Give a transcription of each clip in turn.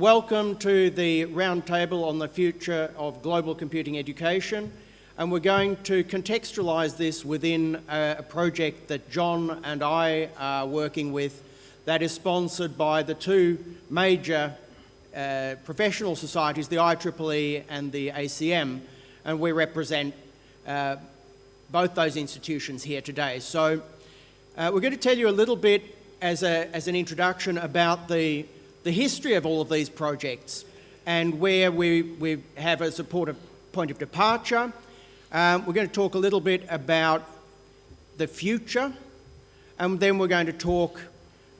welcome to the roundtable on the future of global computing education. And we're going to contextualise this within a, project that John and I are working with that is sponsored by the two major uh, professional societies, the IEEE and the ACM, and we represent uh, both those institutions here today. So uh, we're going to tell you a little bit as, a, as an introduction about the, the history of all of these projects and where we, we have a supportive point of departure. Um, we're going to talk a little bit about the future and then we're going to talk,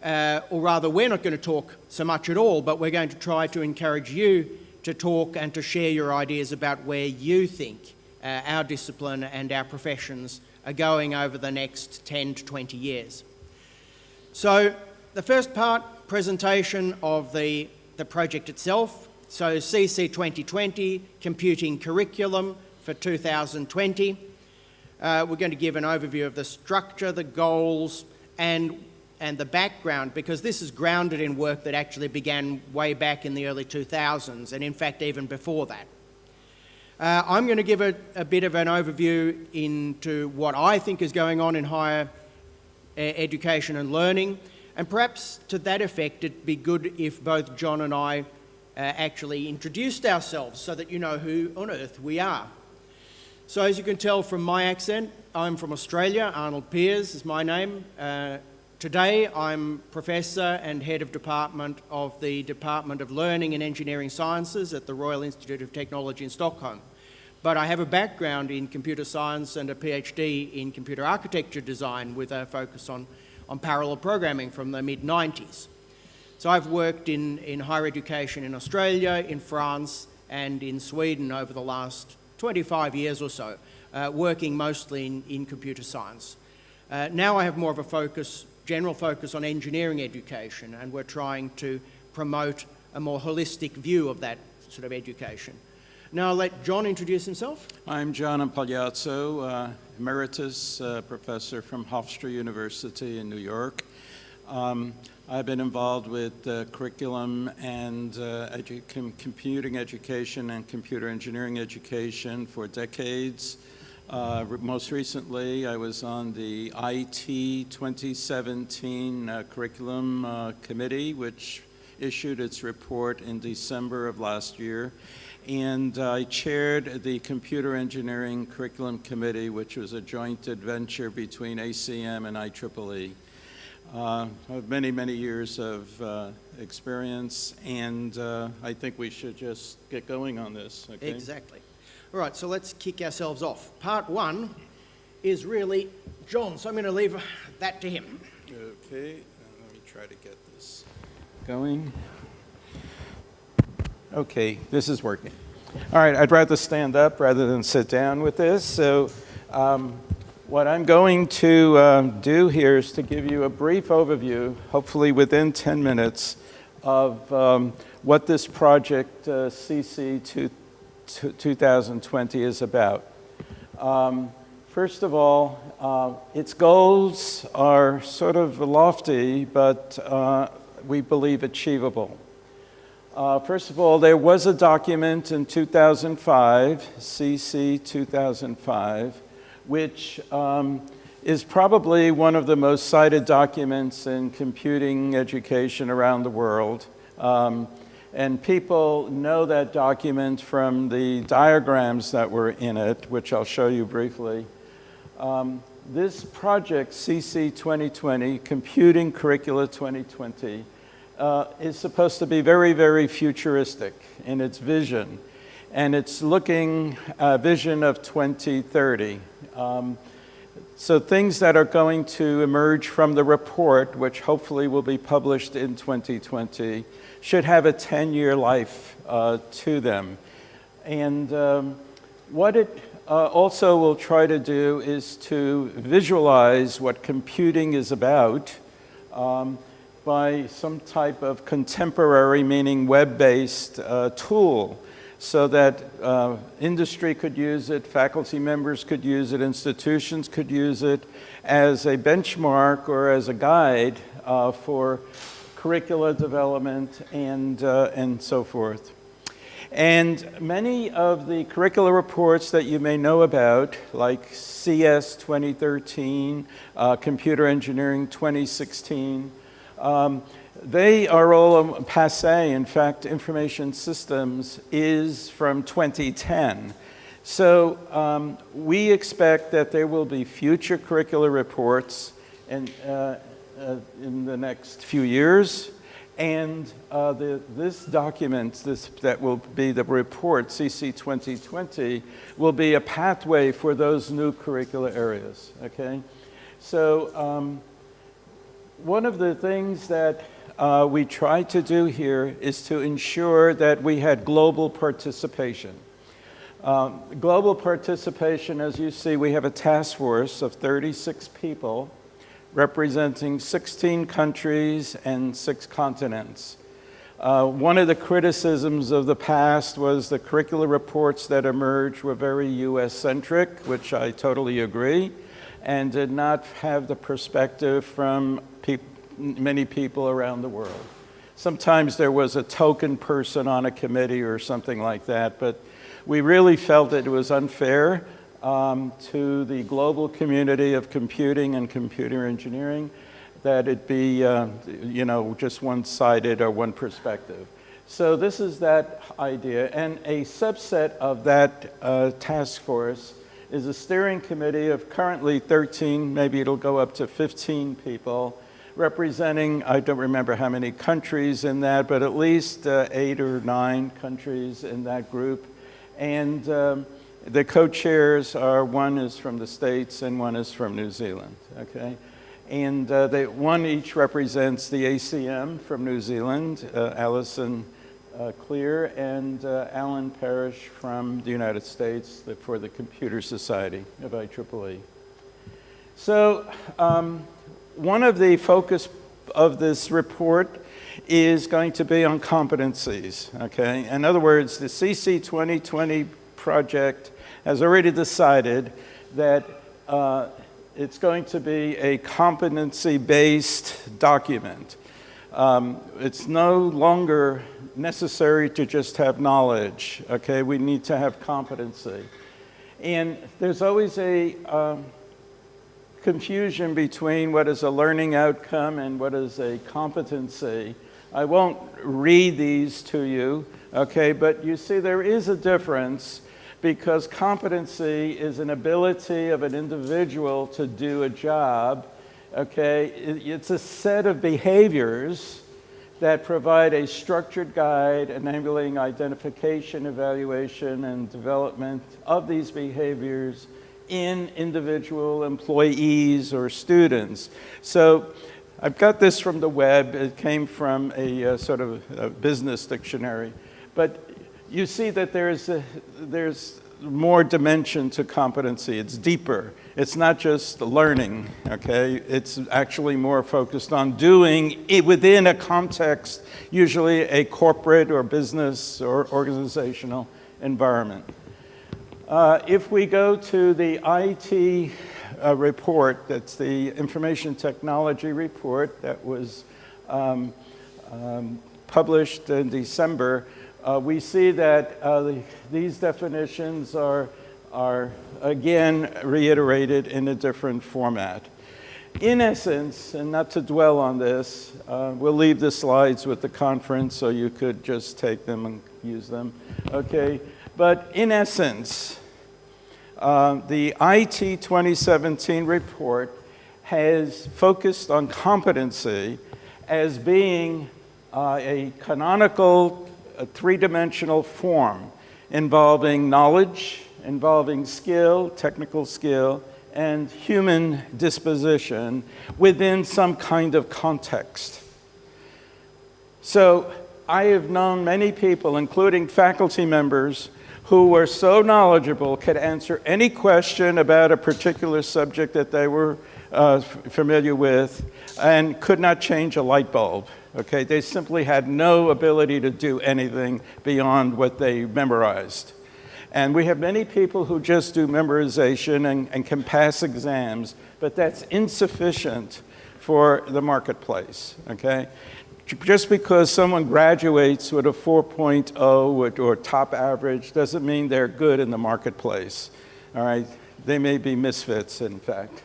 uh, or rather we're not going to talk so much at all, but we're going to try to encourage you to talk and to share your ideas about where you think uh, our discipline and our professions are going over the next 10 to 20 years. So the first part, presentation of the, the project itself. So CC 2020, Computing Curriculum for 2020. Uh, we're going to give an overview of the structure, the goals, and, and the background, because this is grounded in work that actually began way back in the early 2000s, and in fact even before that. Uh, I'm going to give a, a, bit of an overview into what I think is going on in higher uh, education and learning, and perhaps to that effect it'd be good if both John and I uh, actually introduced ourselves so that you know who on earth we are. So as you can tell from my accent, I'm from Australia, Arnold Pears is my name. Uh, today I'm Professor and Head of Department of the Department of Learning and Engineering Sciences at the Royal Institute of Technology in Stockholm. But I have a background in computer science and a PhD in computer architecture design with a focus on, on parallel programming from the mid-90s. So I've worked in, in higher education in Australia, in France, and in Sweden over the last 25 years or so, uh, working mostly in, in computer science. Uh, now I have more of a focus, general focus on engineering education, and we're trying to promote a more holistic view of that sort of education. Now I'll let John introduce himself. I'm John Impagliazzo, uh, emeritus uh, professor from Hofstra University in New York. Um, I've been involved with uh, curriculum and uh, edu com computing education and computer engineering education for decades. Uh, most recently, I was on the IT 2017 uh, curriculum committee, which issued its report in December of last year and I chaired the Computer Engineering Curriculum Committee, which was a joint adventure between ACM and IEEE. Uh, I have many, many years of uh, experience, and uh, I think we should just get going on this. Okay? Exactly. All right, so let's kick ourselves off. Part one is really John, so I'm going to leave that to him. Okay, let me try to get this going. Okay, this is working. All right, I'd rather stand up rather than sit down with this. So um, what I'm going to um, do here is to give you a brief overview, hopefully within 10 minutes, of um, what this project uh, CC 2020 is about. Um, first of all, uh, its goals are sort of lofty, but uh, we believe achievable. Uh, first of all, there was a document in 2005, CC 2005, which um, is probably one of the most cited documents in computing education around the world. Um, and people know that document from the diagrams that were in it, which I'll show you briefly. Um, this project, CC 2020, Computing Curricula 2020, uh, is supposed to be very, very futuristic in its vision. And it's looking a vision of 2030. Um, so things that are going to emerge from the report, which hopefully will be published in 2020, should have a 10-year life uh, to them. And um, what it uh, also will try to do is to visualize what computing is about um, by some type of contemporary, meaning web-based uh, tool so that uh, industry could use it, faculty members could use it, institutions could use it as a benchmark or as a guide uh, for curricula development, and, uh, and so forth. And many of the curricular reports that you may know about, like CS 2013, uh, Computer Engineering 2016, um, they are all passe. In fact, Information Systems is from 2010. So um, we expect that there will be future curricular reports in, uh, uh, in the next few years and uh, the, this document, this, that will be the report, CC 2020, will be a pathway for those new curricular areas, okay? So um, one of the things that uh, we tried to do here is to ensure that we had global participation. Um, global participation, as you see, we have a task force of 36 people representing 16 countries and six continents. Uh, one of the criticisms of the past was the curricular reports that emerged were very US-centric, which I totally agree, and did not have the perspective from many people around the world. Sometimes there was a token person on a committee or something like that, but we really felt that it was unfair um, to the global community of computing and computer engineering, that it be, uh, you know, just one-sided or one perspective. So this is that idea, and a subset of that uh, task force is a steering committee of currently 13, maybe it'll go up to 15 people, representing, I don't remember how many countries in that, but at least uh, eight or nine countries in that group. And um, the co-chairs are, one is from the States and one is from New Zealand, okay? And uh, they, one each represents the ACM from New Zealand, uh, Alison uh, Clear, and uh, Allen Parrish from the United States for the Computer Society of IEEE. So um, one of the focus of this report is going to be on competencies, okay? In other words, the CC 2020 project has already decided that uh, it's going to be a competency-based document. Um, it's no longer necessary to just have knowledge, okay? We need to have competency. And there's always a um, confusion between what is a learning outcome and what is a competency. I won't read these to you, okay, but you see there is a difference because competency is an ability of an individual to do a job, okay? It's a set of behaviors that provide a structured guide enabling identification, evaluation, and development of these behaviors in individual employees or students. So I've got this from the web. It came from a uh, sort of a business dictionary. But you see that there's, a, there's more dimension to competency. It's deeper. It's not just learning, okay? It's actually more focused on doing it within a context, usually a corporate or business or organizational environment. Uh, if we go to the IT uh, report, that's the information technology report that was um, um, published in December, uh, we see that uh, the, these definitions are, are again reiterated in a different format. In essence, and not to dwell on this, uh, we'll leave the slides with the conference so you could just take them and use them, okay? But in essence, uh, the IT 2017 report has focused on competency as being uh, a canonical three-dimensional form involving knowledge, involving skill, technical skill, and human disposition within some kind of context. So I have known many people, including faculty members, who were so knowledgeable, could answer any question about a particular subject that they were uh, familiar with, and could not change a light bulb. Okay, they simply had no ability to do anything beyond what they memorized. And we have many people who just do memorization and, and can pass exams, but that's insufficient for the marketplace, okay? Just because someone graduates with a 4.0 or, top average doesn't mean they're good in the marketplace. All right, they may be misfits, in fact.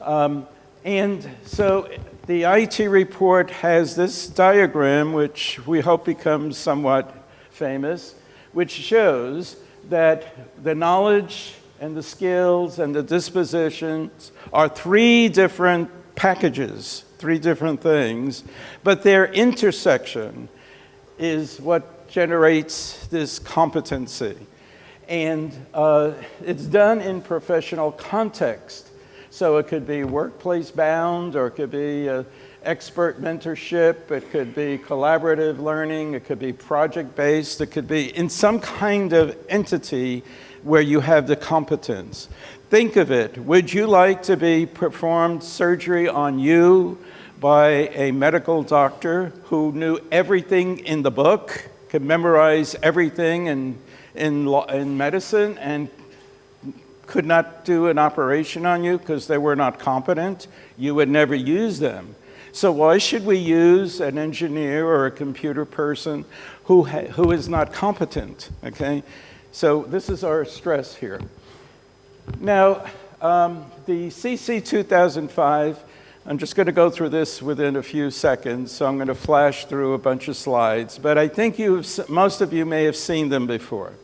Um, and so the IT report has this diagram, which we hope becomes somewhat famous, which shows that the knowledge and the skills and the dispositions are three different packages, three different things, but their intersection is what generates this competency. And uh, it's done in professional context. So it could be workplace bound, or it could be uh, expert mentorship, it could be collaborative learning, it could be project based, it could be in some kind of entity where you have the competence. Think of it. Would you like to be performed surgery on you by a medical doctor who knew everything in the book, could memorize everything in, in, in medicine, and could not do an operation on you because they were not competent? You would never use them. So why should we use an engineer or a computer person who, who is not competent, okay? So this is our stress here. Now, um, the CC 2005, I'm just going to go through this within a few seconds, so I'm going to flash through a bunch of slides, but I think you most of you may have seen them before.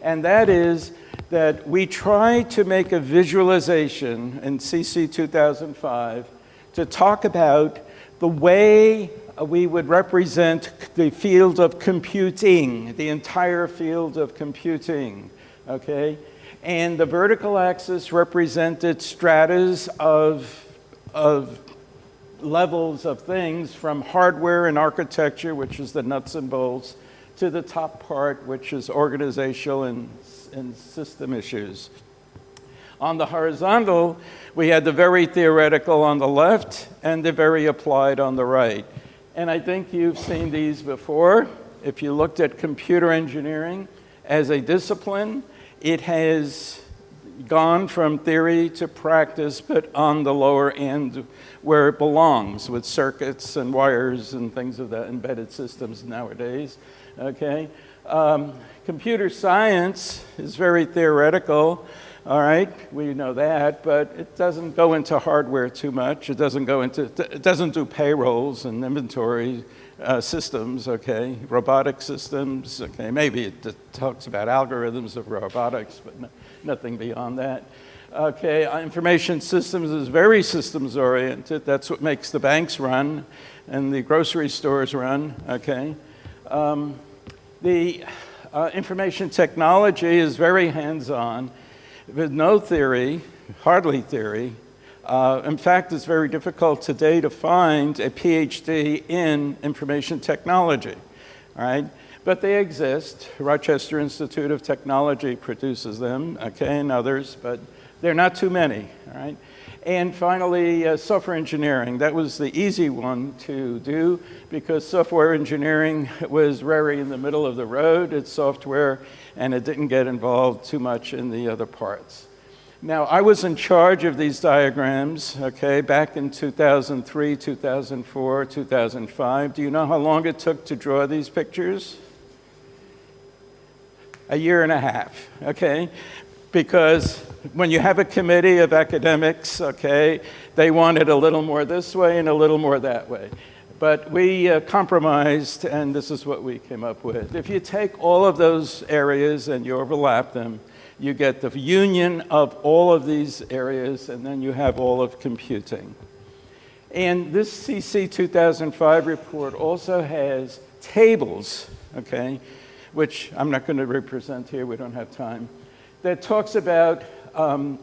And that is that we try to make a visualization in CC 2005 to talk about the way we would represent the field of computing, the entire field of computing, okay? And the vertical axis represented stratas of, of levels of things from hardware and architecture, which is the nuts and bolts, to the top part, which is organizational and, and system issues. On the horizontal, we had the very theoretical on the left and the very applied on the right. And I think you've seen these before. If you looked at computer engineering as a discipline, it has gone from theory to practice, but on the lower end where it belongs with circuits and wires and things of that, embedded systems nowadays, okay? Um, computer science is very theoretical, all right, we know that, but it doesn't go into hardware too much. It doesn't go into, it doesn't do payrolls and inventory uh, systems, okay, robotic systems, okay, maybe it talks about algorithms of robotics, but no, nothing beyond that. Okay, uh, information systems is very systems oriented. That's what makes the banks run and the grocery stores run, okay. Um, the uh, information technology is very hands-on with no theory, hardly theory. Uh, in fact, it's very difficult today to find a PhD in information technology, right? But they exist. Rochester Institute of Technology produces them, okay, and others, but they're not too many, all right? And finally, uh, software engineering. That was the easy one to do because software engineering was very in the middle of the road. It's software and it didn't get involved too much in the other parts. Now, I was in charge of these diagrams, okay, back in 2003, 2004, 2005. Do you know how long it took to draw these pictures? A year and a half, okay? Because when you have a committee of academics, okay, they want it a little more this way and a little more that way. But we uh, compromised, and this is what we came up with. If you take all of those areas and you overlap them, you get the union of all of these areas, and then you have all of computing. And this CC 2005 report also has tables, okay, which I'm not going to represent here, we don't have time, that talks about um,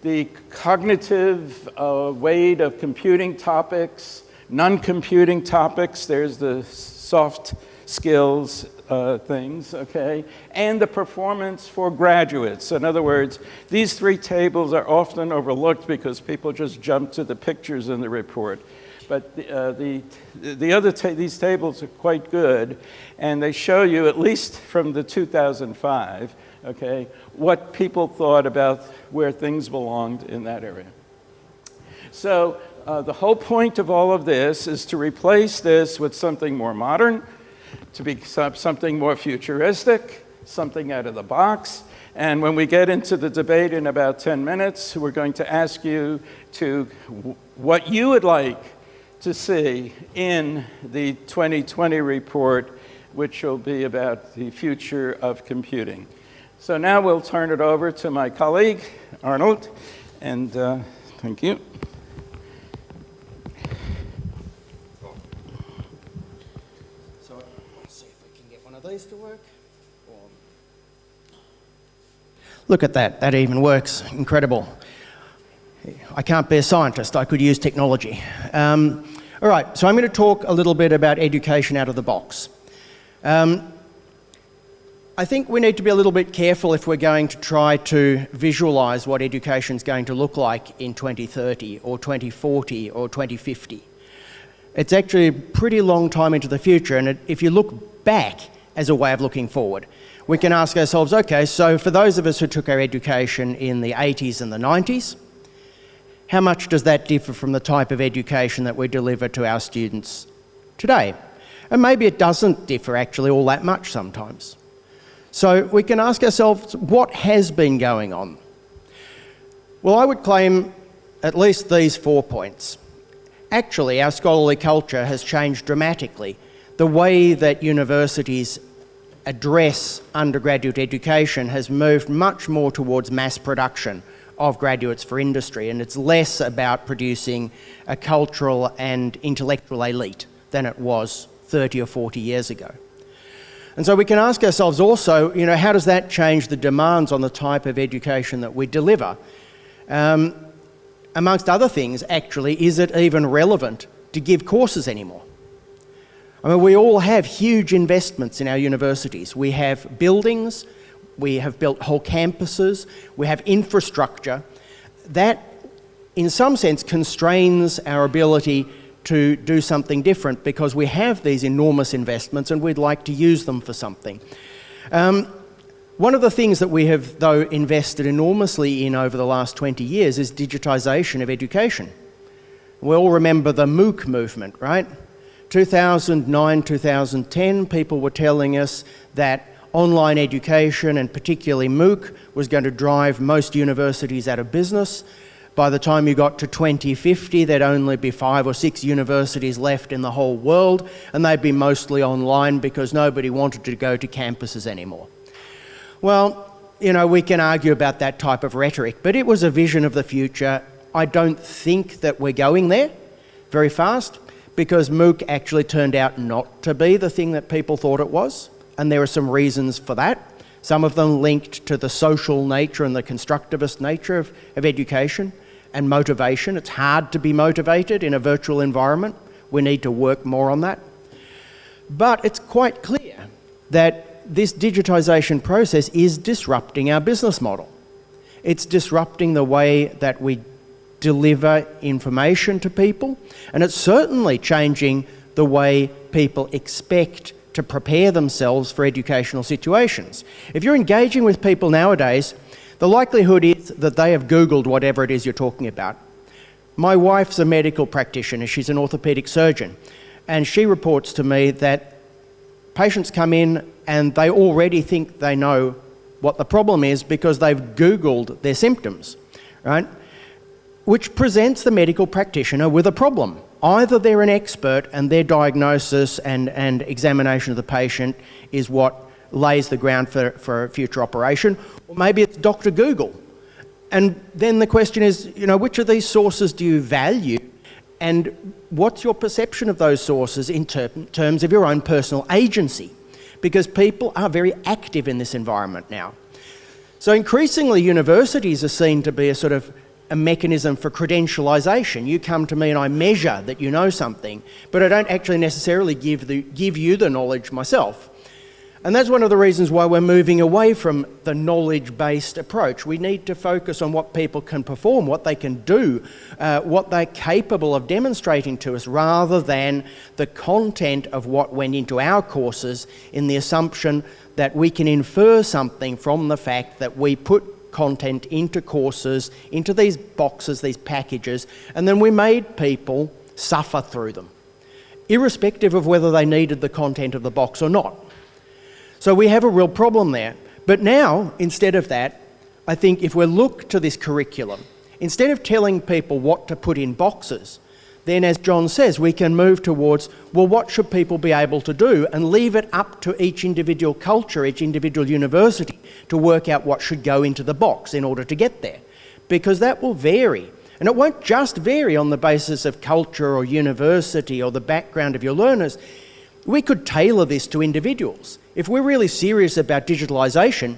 the cognitive uh, weight of computing topics, non-computing topics, there's the soft skills uh, things, okay, and the performance for graduates. In other words, these three tables are often overlooked because people just jump to the pictures in the report. But the, uh, the, the other, ta these tables are quite good, and they show you, at least from the 2005, okay, what people thought about where things belonged in that area. So uh, the whole point of all of this is to replace this with something more modern, to be something more futuristic, something out of the box. And when we get into the debate in about 10 minutes, we're going to ask you to what you would like to see in the 2020 report, which will be about the future of computing. So now we'll turn it over to my colleague, Arnold, and uh, thank you. So let's see if we can get one of these to work. Look at that, that even works, incredible. I can't be a scientist, I could use technology. Um, all right, so I'm going to talk a little bit about education out of the box. Um, I think we need to be a little bit careful if we're going to try to visualise what education is going to look like in 2030 or 2040 or 2050. It's actually a pretty long time into the future, and if you look back as a way of looking forward, we can ask ourselves, okay, so for those of us who took our education in the 80s and the 90s, how much does that differ from the type of education that we deliver to our students today? And maybe it doesn't differ actually all that much sometimes. So we can ask ourselves, what has been going on? Well, I would claim at least these four points. Actually, our scholarly culture has changed dramatically. The way that universities address undergraduate education has moved much more towards mass production of graduates for industry and it's less about producing a cultural and intellectual elite than it was 30 or 40 years ago. And so we can ask ourselves also, you know, how does that change the demands on the type of education that we deliver? Um, amongst other things, actually, is it even relevant to give courses anymore? I mean, we all have huge investments in our universities. We have buildings, we have built whole campuses, we have infrastructure. That, in some sense, constrains our ability to do something different because we have these enormous investments and we'd like to use them for something. Um, one of the things that we have, though, invested enormously in over the last 20 years is digitisation of education. We all remember the MOOC movement, right? 2009, 2010, people were telling us that online education and particularly MOOC was going to drive most universities out of business. By the time you got to 2050, there'd only be five or six universities left in the whole world, and they'd be mostly online because nobody wanted to go to campuses anymore. Well, you know, we can argue about that type of rhetoric, but it was a vision of the future. I don't think that we're going there very fast because MOOC actually turned out not to be the thing that people thought it was, and there are some reasons for that. Some of them linked to the social nature and the constructivist nature of, of education and motivation. It's hard to be motivated in a virtual environment. We need to work more on that. But it's quite clear that this digitisation process is disrupting our business model. It's disrupting the way that we deliver information to people, and it's certainly changing the way people expect to prepare themselves for educational situations. If you're engaging with people nowadays, the likelihood is that they have Googled whatever it is you're talking about. My wife's a medical practitioner, she's an orthopaedic surgeon, and she reports to me that patients come in and they already think they know what the problem is because they've Googled their symptoms, right? which presents the medical practitioner with a problem. Either they're an expert and their diagnosis and, and examination of the patient is what lays the ground for, for a future operation, or maybe it's Dr. Google. And then the question is, you know, which of these sources do you value and what's your perception of those sources in ter terms of your own personal agency? Because people are very active in this environment now. So increasingly universities are seen to be a sort of a mechanism for credentialisation. You come to me and I measure that you know something, but I don't actually necessarily give, the, give you the knowledge myself. And that's one of the reasons why we're moving away from the knowledge-based approach. We need to focus on what people can perform, what they can do, uh, what they're capable of demonstrating to us, rather than the content of what went into our courses in the assumption that we can infer something from the fact that we put content into courses, into these boxes, these packages, and then we made people suffer through them, irrespective of whether they needed the content of the box or not. So we have a real problem there. But now, instead of that, I think if we look to this curriculum, instead of telling people what to put in boxes, then as John says, we can move towards, well, what should people be able to do and leave it up to each individual culture, each individual university to work out what should go into the box in order to get there. Because that will vary. And it won't just vary on the basis of culture or university or the background of your learners. We could tailor this to individuals. If we're really serious about digitalisation,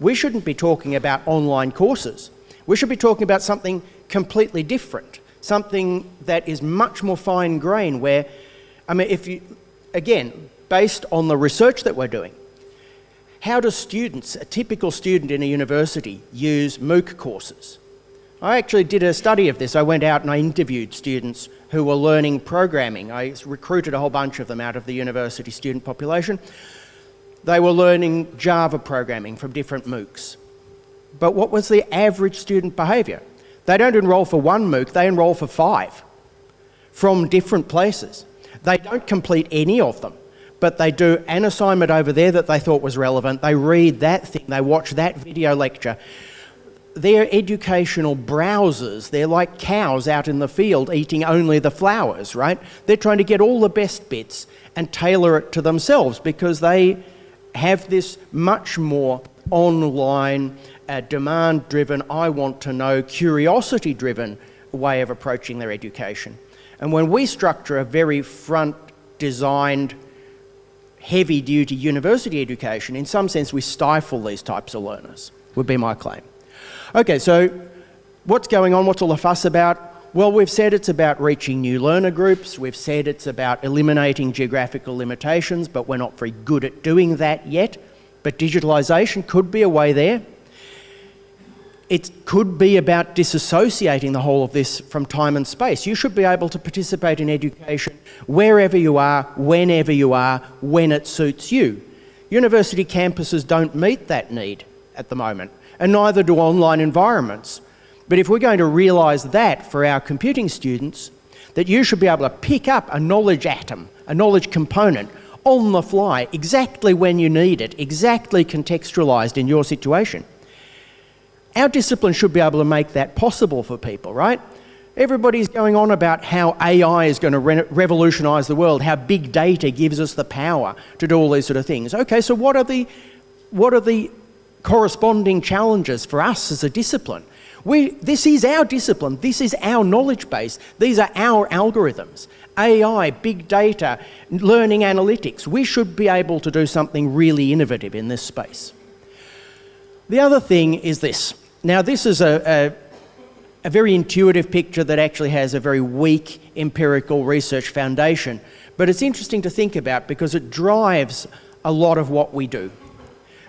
we shouldn't be talking about online courses. We should be talking about something completely different, something that is much more fine grained where, I mean, if you, again, based on the research that we're doing, how do students, a typical student in a university, use MOOC courses? I actually did a study of this. I went out and I interviewed students who were learning programming. I recruited a whole bunch of them out of the university student population. They were learning Java programming from different MOOCs. But what was the average student behaviour? They don't enrol for one MOOC, they enrol for five from different places. They don't complete any of them, but they do an assignment over there that they thought was relevant. They read that thing, they watch that video lecture. They're educational browsers. They're like cows out in the field eating only the flowers, right? They're trying to get all the best bits and tailor it to themselves because they have this much more online, uh, demand driven, I want to know, curiosity driven way of approaching their education. And when we structure a very front designed, heavy duty university education, in some sense we stifle these types of learners, would be my claim. Okay, so what's going on? What's all the fuss about? Well, we've said it's about reaching new learner groups. We've said it's about eliminating geographical limitations, but we're not very good at doing that yet. But digitalisation could be a way there. It could be about disassociating the whole of this from time and space. You should be able to participate in education wherever you are, whenever you are, when it suits you. University campuses don't meet that need at the moment, and neither do online environments. But if we're going to realise that for our computing students, that you should be able to pick up a knowledge atom, a knowledge component, on the fly, exactly when you need it, exactly contextualised in your situation. Our discipline should be able to make that possible for people, right? Everybody's going on about how AI is going to re revolutionise the world, how big data gives us the power to do all these sort of things. Okay, so what are the, what are the corresponding challenges for us as a discipline? We, this is our discipline. This is our knowledge base. These are our algorithms. AI, big data, learning analytics. We should be able to do something really innovative in this space. The other thing is this. Now, this is a, a, a very intuitive picture that actually has a very weak empirical research foundation. But it's interesting to think about because it drives a lot of what we do.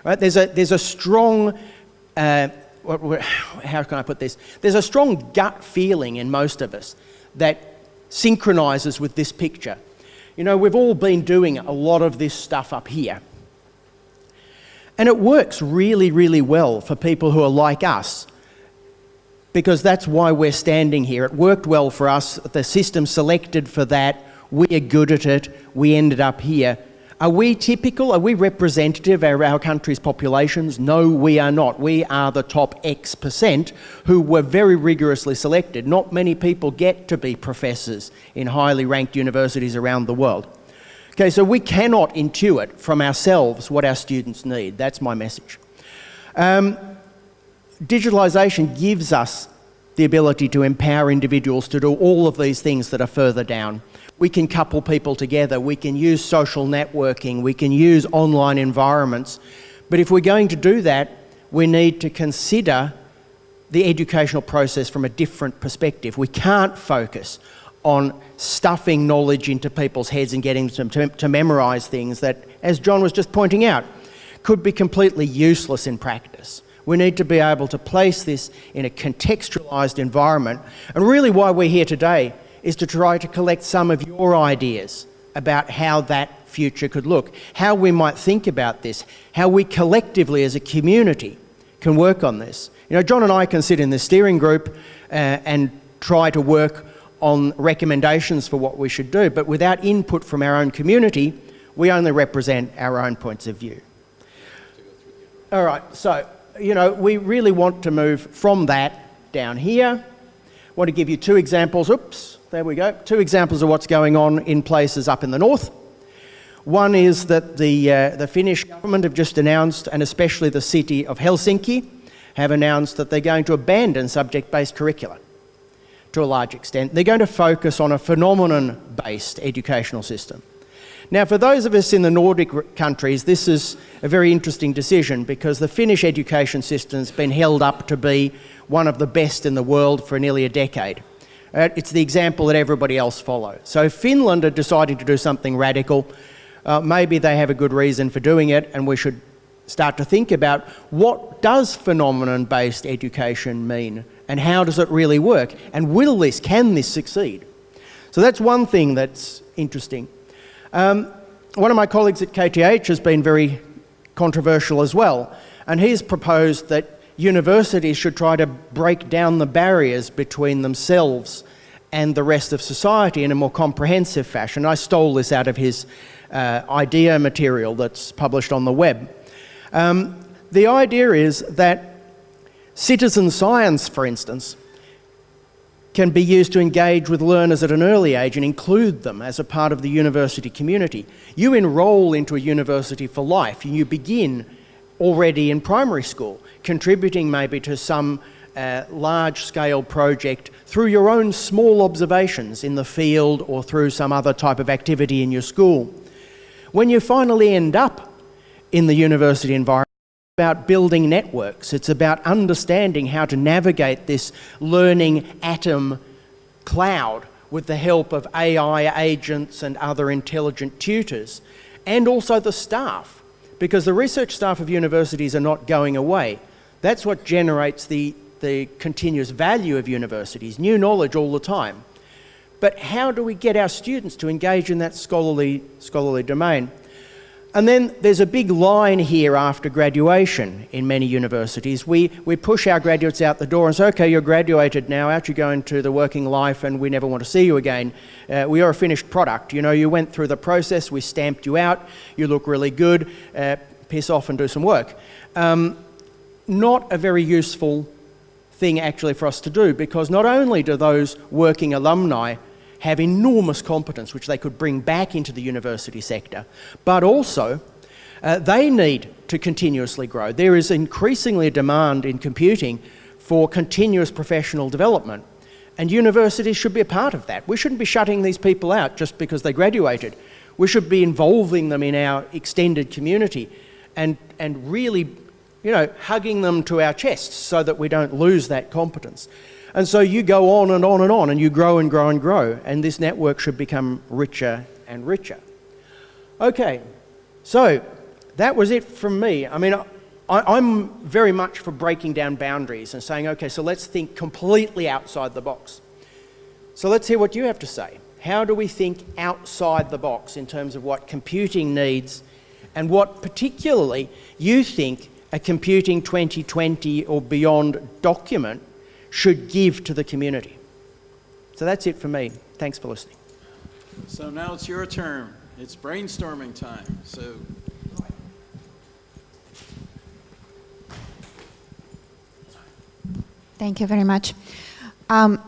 Right? There's, a, there's a strong uh, how can I put this? There's a strong gut feeling in most of us that synchronizes with this picture. You know, we've all been doing a lot of this stuff up here. And it works really, really well for people who are like us because that's why we're standing here. It worked well for us. The system selected for that. We are good at it. We ended up here. Are we typical? Are we representative of our country's populations? No, we are not. We are the top X percent who were very rigorously selected. Not many people get to be professors in highly ranked universities around the world. Okay, so we cannot intuit from ourselves what our students need. That's my message. Um, digitalisation gives us the ability to empower individuals to do all of these things that are further down we can couple people together, we can use social networking, we can use online environments. But if we're going to do that, we need to consider the educational process from a different perspective. We can't focus on stuffing knowledge into people's heads and getting them to, to memorise things that, as John was just pointing out, could be completely useless in practice. We need to be able to place this in a contextualised environment. And really why we're here today is to try to collect some of your ideas about how that future could look, how we might think about this, how we collectively as a community can work on this. You know, John and I can sit in the steering group uh, and try to work on recommendations for what we should do, but without input from our own community, we only represent our own points of view. All right, so, you know, we really want to move from that down here. I want to give you two examples. Oops, there we go. Two examples of what's going on in places up in the north. One is that the, uh, the Finnish government have just announced, and especially the city of Helsinki, have announced that they're going to abandon subject-based curricula to a large extent. They're going to focus on a phenomenon-based educational system. Now, for those of us in the Nordic countries, this is a very interesting decision because the Finnish education system has been held up to be one of the best in the world for nearly a decade. Uh, it's the example that everybody else follows. So if Finland are deciding to do something radical. Uh, maybe they have a good reason for doing it and we should start to think about what does phenomenon-based education mean and how does it really work and will this, can this succeed? So that's one thing that's interesting. Um, one of my colleagues at KTH has been very controversial as well, and he's proposed that universities should try to break down the barriers between themselves and the rest of society in a more comprehensive fashion. I stole this out of his uh, idea material that's published on the web. Um, the idea is that citizen science, for instance, can be used to engage with learners at an early age and include them as a part of the university community. You enrol into a university for life and you begin already in primary school, contributing maybe to some uh, large-scale project through your own small observations in the field or through some other type of activity in your school. When you finally end up in the university environment, it's about building networks. It's about understanding how to navigate this learning atom cloud with the help of AI agents and other intelligent tutors, and also the staff, because the research staff of universities are not going away. That's what generates the, the continuous value of universities, new knowledge all the time. But how do we get our students to engage in that scholarly, scholarly domain? And then there's a big line here after graduation in many universities. We, we push our graduates out the door and say, okay, you're graduated now, out you go into the working life and we never want to see you again. Uh, we are a finished product. You know, you went through the process, we stamped you out, you look really good, uh, piss off and do some work. Um, not a very useful thing actually for us to do because not only do those working alumni have enormous competence which they could bring back into the university sector, but also uh, they need to continuously grow. There is increasingly a demand in computing for continuous professional development and universities should be a part of that. We shouldn't be shutting these people out just because they graduated. We should be involving them in our extended community and, and really you know, hugging them to our chests so that we don't lose that competence. And so you go on and on and on and you grow and grow and grow and this network should become richer and richer. Okay, so that was it from me. I mean, I, am very much for breaking down boundaries and saying, okay, so let's think completely outside the box. So let's hear what you have to say. How do we think outside the box in terms of what computing needs and what particularly you think a Computing 2020 or beyond document should give to the community. So that's it for me. Thanks for listening. So now it's your turn. It's brainstorming time. So Thank you very much. Um,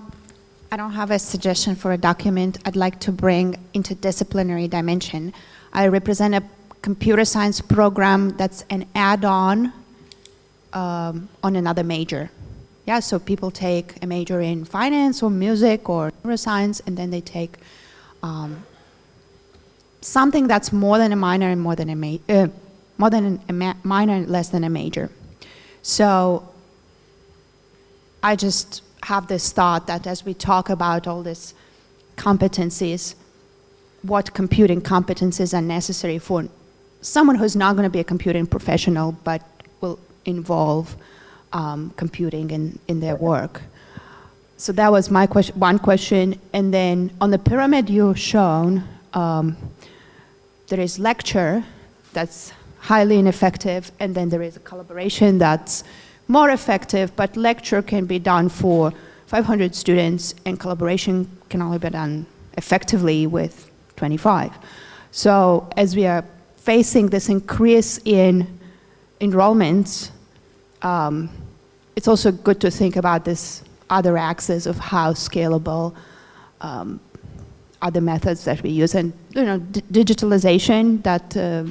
I don't have a suggestion for a document. I'd like to bring interdisciplinary dimension. I represent a computer science program that's an add-on um, on another major. Yeah, so people take a major in finance or music or neuroscience, and then they take um, something that's more than a minor and more than a ma uh, more than a minor and less than a major. So I just have this thought that as we talk about all these competencies, what computing competencies are necessary for someone who's not going to be a computing professional but will involve um, computing in, in their work. So that was my question, one question. And then on the pyramid you've shown, um, there is lecture that's highly ineffective, and then there is a collaboration that's more effective, but lecture can be done for 500 students and collaboration can only be done effectively with 25. So as we are facing this increase in enrollments, um, it's also good to think about this other axis of how scalable um, other methods that we use. And, you know, d- digitalization, that, uh,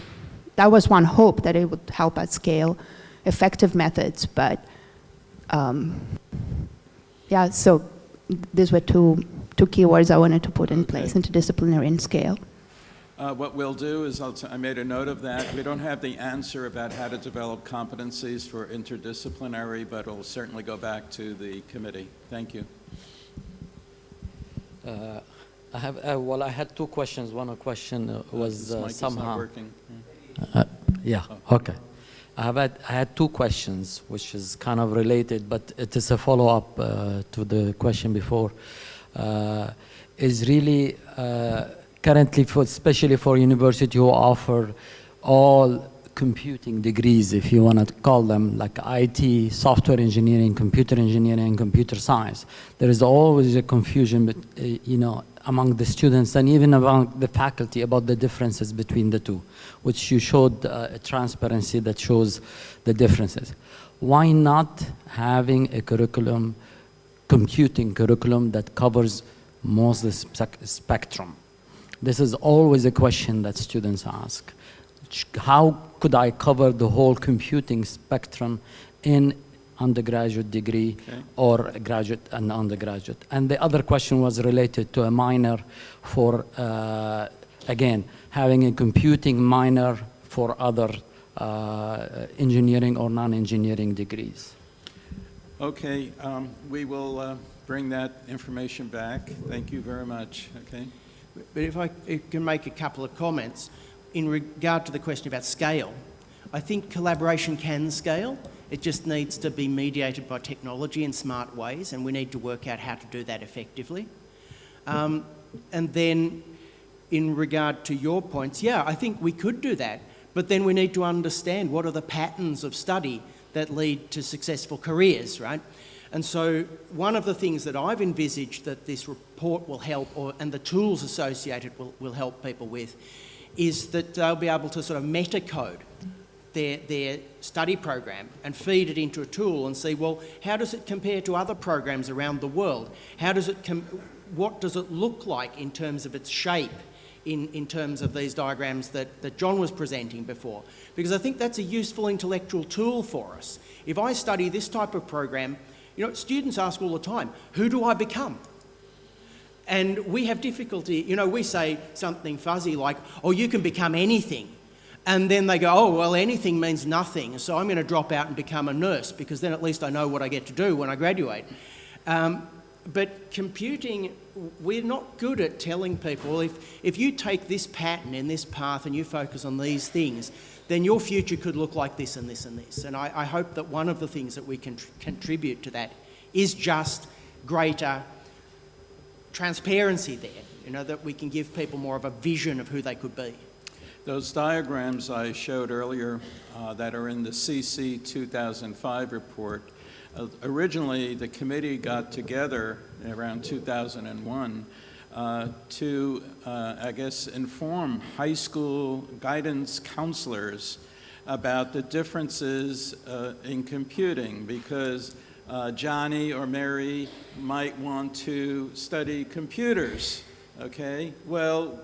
that was one hope that it would help us scale effective methods. But, um, yeah, so these were two, two keywords I wanted to put in place, interdisciplinary and scale. Uh, What we'll do is, I'll t- I made a note of that. We don't have the answer about how to develop competencies for interdisciplinary, but it'll certainly go back to the committee. Thank you. Uh, I have, uh, well, I had two questions. One question uh, was uh, is not somehow. working. Uh, yeah, okay. I have had, I had two questions, which is kind of related, but it is a follow-up uh, to the question before. Uh, is really uh, currently, for, especially for university who offer all computing degrees, if you want to call them, like IT, software engineering, computer engineering, and computer science. There is always a confusion, but, uh, you know, among the students and even among the faculty about the differences between the two, which you showed uh, a transparency that shows the differences. Why not having a curriculum, computing curriculum that covers most of the spec- spectrum? This is always a question that students ask. How could I cover the whole computing spectrum in undergraduate degree Okay. or graduate and undergraduate? And the other question was related to a minor for, uh, again, having a computing minor for other uh, engineering or non-engineering degrees. Okay, um, we will uh, bring that information back. Thank you very much, okay? But if I can make a couple of comments in regard to the question about scale, I think collaboration can scale. It just needs to be mediated by technology in smart ways, and we need to work out how to do that effectively. Um, and then, in regard to your points, yeah, I think we could do that, but then we need to understand what are the patterns of study that lead to successful careers, right? And so, one of the things that I've envisaged that this report will help, or, and the tools associated will, will help people with, is that they'll be able to sort of meta code their, their study program and feed it into a tool and see, well, how does it compare to other programs around the world? How does it, what does it look like in terms of its shape, in, in terms of these diagrams that, that John was presenting before? Because I think that's a useful intellectual tool for us. If I study this type of program, you know, students ask all the time, who do I become? And we have difficulty, you know, we say something fuzzy like, oh, you can become anything. And then they go, oh, well, anything means nothing, so I'm going to drop out and become a nurse because then at least I know what I get to do when I graduate. Um, but computing, we're not good at telling people if, if you take this pattern in this path and you focus on these things, then your future could look like this and this and this. And I, I hope that one of the things that we can tr- contribute to that is just greater transparency there, you know, that we can give people more of a vision of who they could be. Those diagrams I showed earlier uh, that are in the CC 2005 report, uh, originally the committee got together around 2001 uh, to, uh, I guess, inform high school guidance counselors about the differences uh, in computing because uh, Johnny or Mary might want to study computers, okay? Well,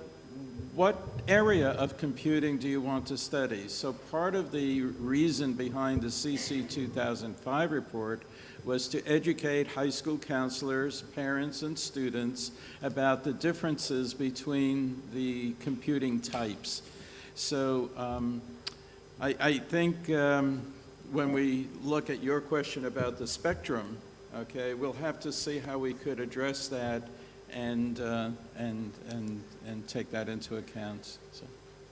what area of computing do you want to study? So part of the reason behind the CC 2005 report was to educate high school counselors, parents, and students about the differences between the computing types. So um, I, I think um, when we look at your question about the spectrum, okay, we'll have to see how we could address that and, uh, and, and, and take that into account. So,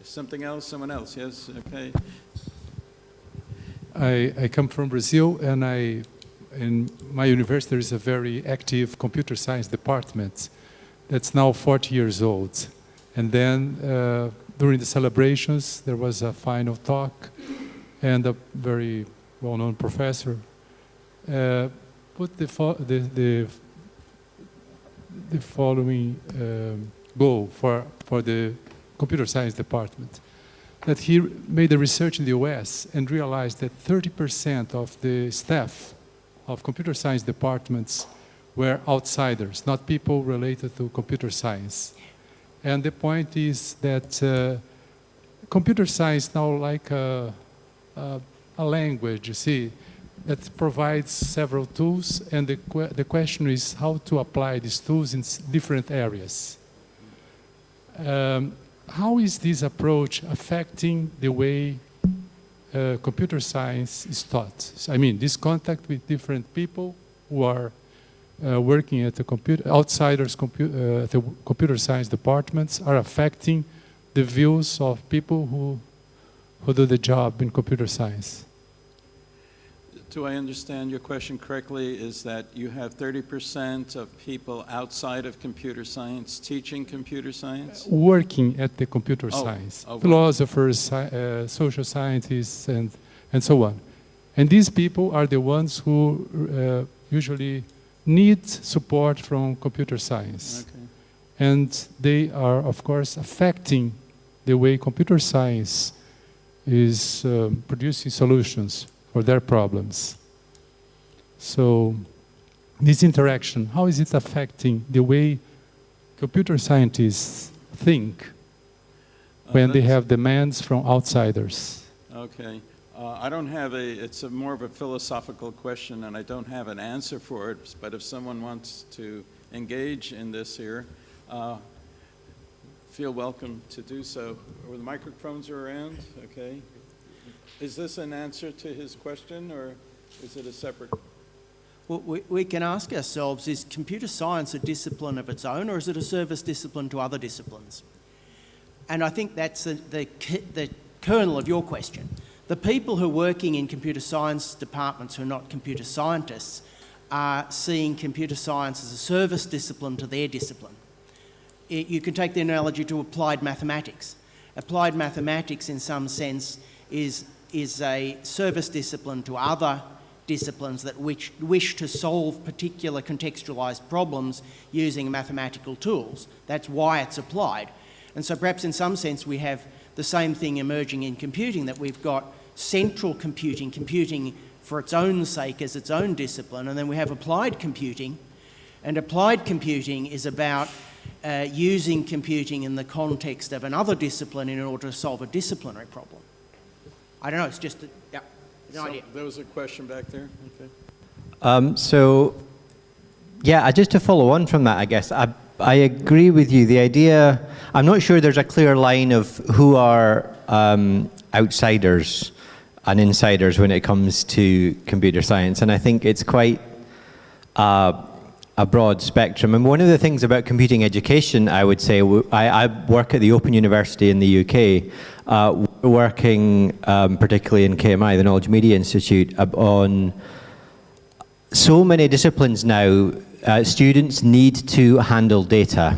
something else, someone else, yes, okay. I, I come from Brazil, and I, in my university, there is a very active computer science department that's now 40 years old. And then uh, during the celebrations, there was a final talk, and a very well-known professor uh, put the, the, the, the following um, goal for, for the computer science department. That he made a research in the US and realized that 30% of the staff of computer science departments were outsiders, not people related to computer science. And the point is that uh, computer science now like a, a, a language, you see, that provides several tools, and the, que the question is how to apply these tools in different areas. Um, how is this approach affecting the way uh, computer science is taught? I mean, this contact with different people who are uh, working at the computer, outsiders compu uh, the computer science departments are affecting the views of people who, who do the job in computer science. Do I understand your question correctly? Is that you have 30% of people outside of computer science teaching computer science? Working at the computer Oh, science, oh, philosophers, sci- uh, social scientists, and, and so on. And these people are the ones who uh, usually need support from computer science. Okay. and they are of course affecting the way computer science is um, producing solutions for their problems. So this interaction, how is it affecting the way computer scientists think Uh, when they have demands from outsiders? Okay. Uh, I don't have a, it's a more of a philosophical question, and I don't have an answer for it, but if someone wants to engage in this here, uh, feel welcome to do so. Or the microphones are around, okay? Is this an answer to his question, or is it a separate? Well, we, we can ask ourselves, is computer science a discipline of its own or is it a service discipline to other disciplines? And I think that's the, the, the kernel of your question. The people who are working in computer science departments who are not computer scientists are seeing computer science as a service discipline to their discipline. It, you can take the analogy to applied mathematics. Applied mathematics, in some sense, is, is a service discipline to other disciplines that wish, wish to solve particular contextualized problems using mathematical tools. That's why it's applied. And so perhaps in some sense we have the same thing emerging in computing, that we've got central computing, computing for its own sake as its own discipline, and then we have applied computing. And applied computing is about uh, using computing in the context of another discipline in order to solve a disciplinary problem. I don't know, it's just, a, yeah, no So, idea. There was a question back there, okay. Um, so, yeah, uh, just to follow on from that, I guess, I, I agree with you. The idea, I'm not sure there's a clear line of who are um, outsiders and insiders when it comes to computer science, and I think it's quite uh, a broad spectrum. And one of the things about computing education, I would say, I work at the Open University in the UK, uh, working um, particularly in KMI, the Knowledge Media Institute, on so many disciplines now, uh, students need to handle data.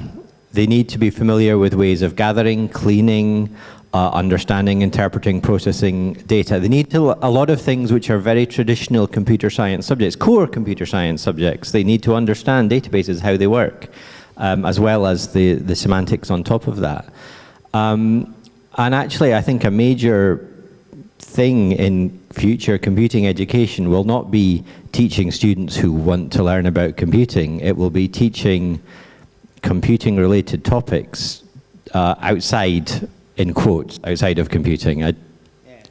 They need to be familiar with ways of gathering, cleaning, uh, understanding, interpreting, processing data. They need to, a lot of things which are very traditional computer science subjects, core computer science subjects. They need to understand databases, how they work, um, as well as the, the semantics on top of that. Um, and actually, I think a major thing in future computing education will not be teaching students who want to learn about computing. It will be teaching computing related topics uh, outside, in quotes, outside of computing. I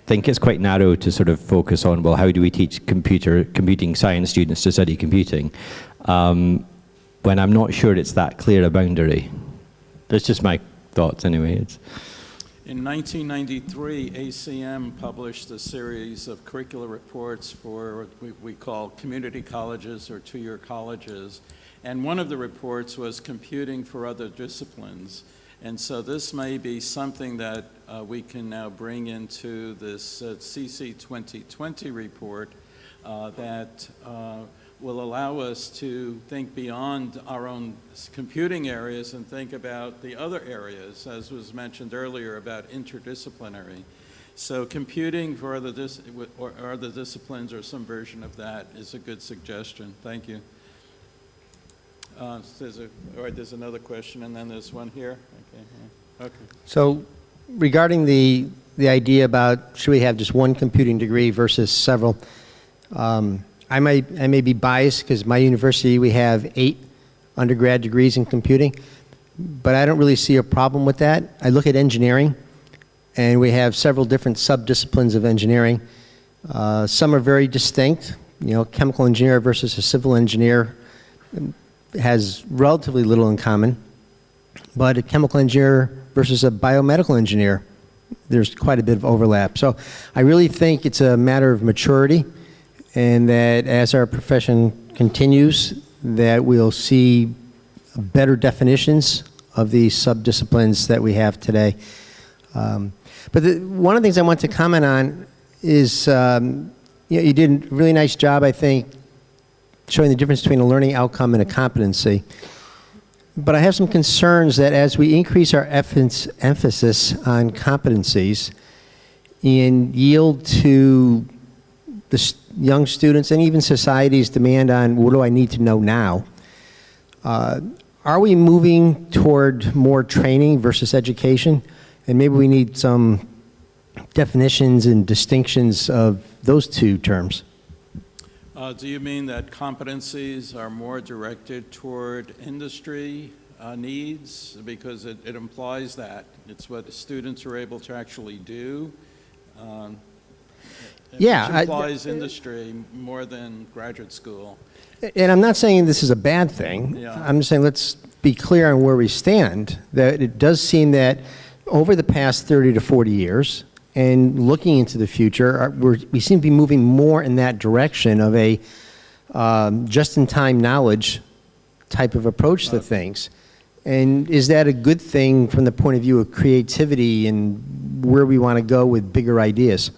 think it's quite narrow to sort of focus on, well, how do we teach computer, computing science students to study computing? Um, when I'm not sure it's that clear a boundary. That's just my thoughts anyway. It's, In 1993, ACM published a series of curricular reports for what we, we call community colleges or two-year colleges. And one of the reports was computing for other disciplines. And so this may be something that uh, we can now bring into this uh, CC 2020 report uh, that uh, will allow us to think beyond our own computing areas and think about the other areas, as was mentioned earlier, about interdisciplinary. So computing for other, dis- or other disciplines or some version of that is a good suggestion. Thank you. Uh, There's a, all right, there's another question, and then there's one here. Okay, So regarding the, the idea about should we have just one computing degree versus several, um, I may, I may be biased because my university, we have eight undergrad degrees in computing, but I don't really see a problem with that. I look at engineering, and we have several different sub-disciplines of engineering. Uh, some are very distinct, you know, chemical engineer versus a civil engineer has relatively little in common. But a chemical engineer versus a biomedical engineer, there's quite a bit of overlap. So I really think it's a matter of maturity and that as our profession continues, that we'll see better definitions of these subdisciplines that we have today. Um, but the, one of the things I want to comment on is um, you, know, you did a really nice job, I think, showing the difference between a learning outcome and a competency. But I have some concerns that as we increase our emphasis on competencies and yield to the young students and even society's demand on what do I need to know now, uh, are we moving toward more training versus education? And maybe we need some definitions and distinctions of those two terms. Uh, Do you mean that competencies are more directed toward industry uh, needs? Because it it implies that. It's what the students are able to actually do. um, Yeah, I- implies industry more than graduate school. And I'm not saying this is a bad thing. Yeah. I'm just saying let's be clear on where we stand. That it does seem that over the past 30 to 40 years, and looking into the future, we're, we seem to be moving more in that direction of a um, just-in-time knowledge type of approach to things. And is that a good thing from the point of view of creativity and where we want to go with bigger ideas?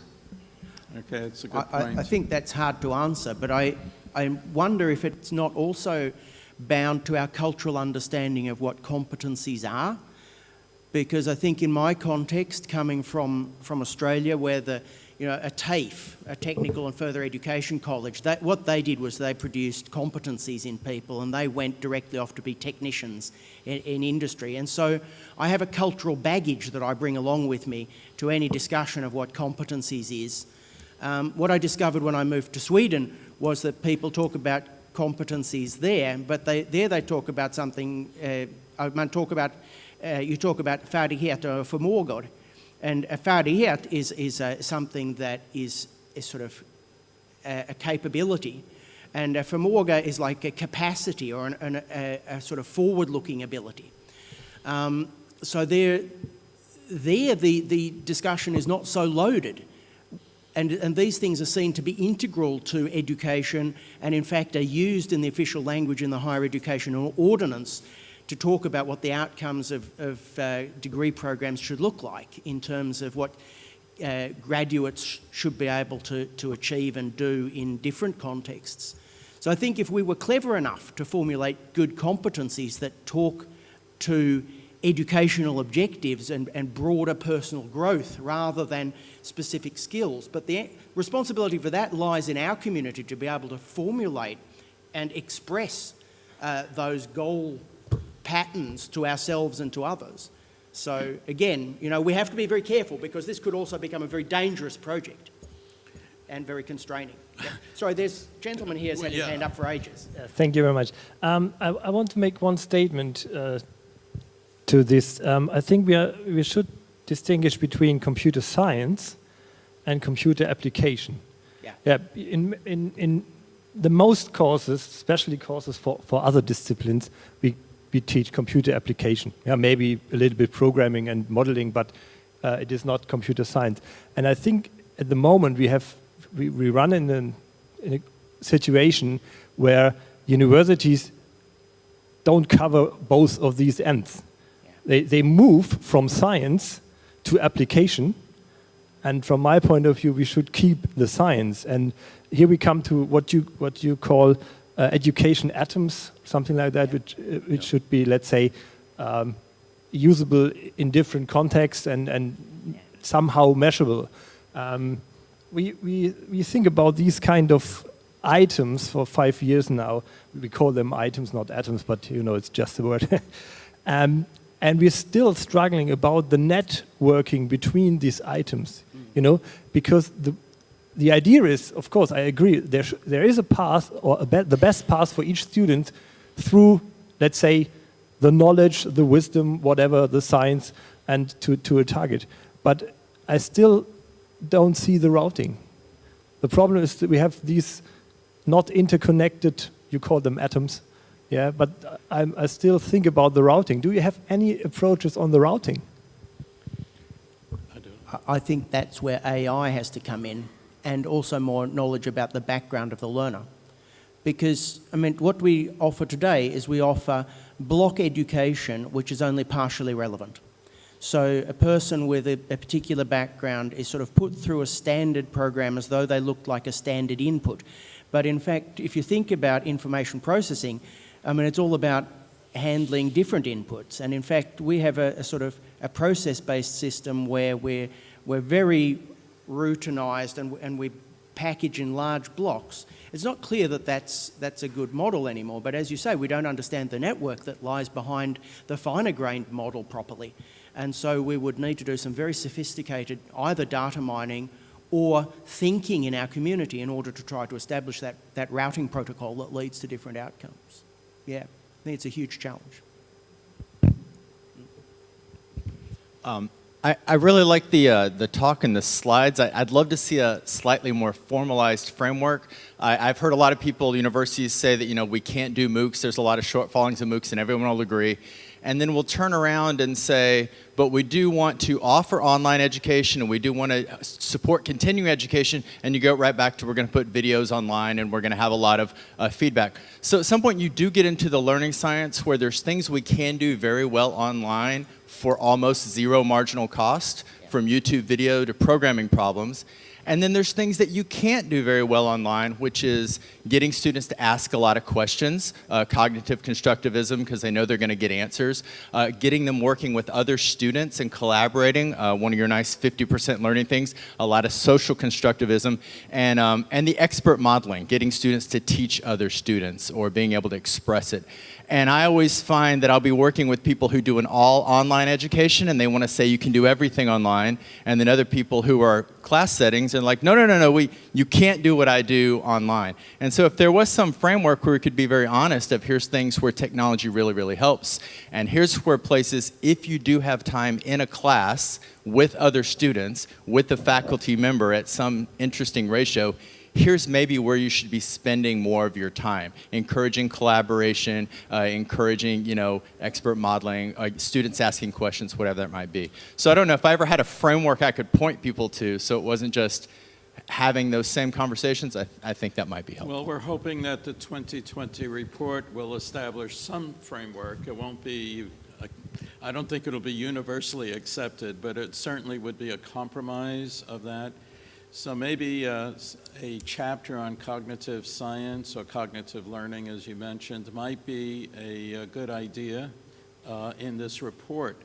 Okay, it's a I, good I- point. I think that's hard to answer, but I, I wonder if it's not also bound to our cultural understanding of what competencies are. Because I think in my context, coming from, from Australia, where the, you know, a TAFE, a Technical and Further Education College, that, what they did was they produced competencies in people and they went directly off to be technicians in, in industry. And so I have a cultural baggage that I bring along with me to any discussion of what competencies is. Um, what I discovered when I moved to Sweden was that people talk about competencies there, but they, there they talk about something, uh, I might talk about, you talk about färdigheter och förmågor. And a färdighet is, is uh, something that is, sort of a, a capability. And a förmåga is like a capacity or an, an, a, a sort of forward-looking ability. Um, so there, there the, the discussion is not so loaded. And, and these things are seen to be integral to education and in fact are used in the official language in the higher education ordinance to talk about what the outcomes of, of uh, degree programs should look like in terms of what uh, graduates should be able to, to achieve and do in different contexts. So I think if we were clever enough to formulate good competencies that talk to educational objectives and, and broader personal growth rather than specific skills. But the responsibility for that lies in our community to be able to formulate and express uh, those goal patterns to ourselves and to others. So again, you know, we have to be very careful because this could also become a very dangerous project and very constraining. Yeah. Sorry, there's a gentleman here has had his Yeah. hand up for ages. Uh, Thank you very much. Um, I, I want to make one statement uh, to this. Um, I think we, are, we should distinguish between computer science and computer application. Yeah. Yeah. In, in, in the most courses, especially courses for, for other disciplines, we, we teach computer application. Yeah, maybe a little bit programming and modeling, but uh, it is not computer science. And I think at the moment we have we, we run in, an, in a situation where universities don't cover both of these ends. They, they move from science to application, and from my point of view, we should keep the science. And here we come to what you, what you call uh, education atoms, something like that, which, uh, which should be, let's say, um, usable in different contexts and, and somehow measurable. Um, we, we, we think about these kind of items for five years now. We call them items, not atoms, but you know, it's just a word. um, and we're still struggling about the networking between these items, you know, because the, the idea is, of course, I agree, there, there is a path, or a be the best path for each student through, let's say, the knowledge, the wisdom, whatever, the science, and to, to a target. But I still don't see the routing. The problem is that we have these not interconnected, you call them atoms, yeah, but I, I still think about the routing. Do you have any approaches on the routing? I think that's where AI has to come in and also more knowledge about the background of the learner. Because, I mean, what we offer today is we offer block education, which is only partially relevant. So a person with a, a, particular background is sort of put through a standard program as though they looked like a standard input. But in fact, if you think about information processing, I mean, it's all about handling different inputs. And in fact, we have a, a sort of a process-based system where we're, we're very routinized and, and we package in large blocks. It's not clear that that's, that's a good model anymore, but as you say, we don't understand the network that lies behind the finer grained model properly. And so we would need to do some very sophisticated either data mining or thinking in our community in order to try to establish that, that routing protocol that leads to different outcomes. Yeah, I think it's a huge challenge. Um, I, I, really like the, uh, the talk and the slides. I, would love to see a slightly more formalized framework. I, have heard a lot of people, universities say that, you know, we can't do MOOCs. There's a lot of shortfallings in MOOCs and everyone will agree and then we'll turn around and say, but we do want to offer online education and we do want to support continuing education, and you go right back to we're going to put videos online and we're going to have a lot of uh, feedback. So at some point you do get into the learning science where there's things we can do very well online for almost zero marginal cost, from YouTube video to programming problems. And then there's things that you can't do very well online, which is getting students to ask a lot of questions, uh, cognitive constructivism, because they know they're going to get answers, uh, getting them working with other students and collaborating, uh, one of your nice 50% learning things, a lot of social constructivism, and, um, and the expert modeling, getting students to teach other students or being able to express it. And I always find that I'll be working with people who do an all online education and they want to say you can do everything online. And then other people who are class settings and like, no, no, no, no, we, you can't do what I do online. And so if there was some framework where we could be very honest of here's things where technology really, really helps. And here's where places, if you do have time in a class with other students, with a faculty member at some interesting ratio, here's maybe where you should be spending more of your time, encouraging collaboration, uh, encouraging, you know, expert modeling, uh, students asking questions, whatever that might be. So I don't know if I ever had a framework I could point people to so it wasn't just having those same conversations, I, I think that might be helpful. Well, we're hoping that the 2020 report will establish some framework. It won't be I don't think it'll be universally accepted, but it certainly would be a compromise of that. So maybe uh, a chapter on cognitive science or cognitive learning, as you mentioned, might be a, a good idea uh, in this report,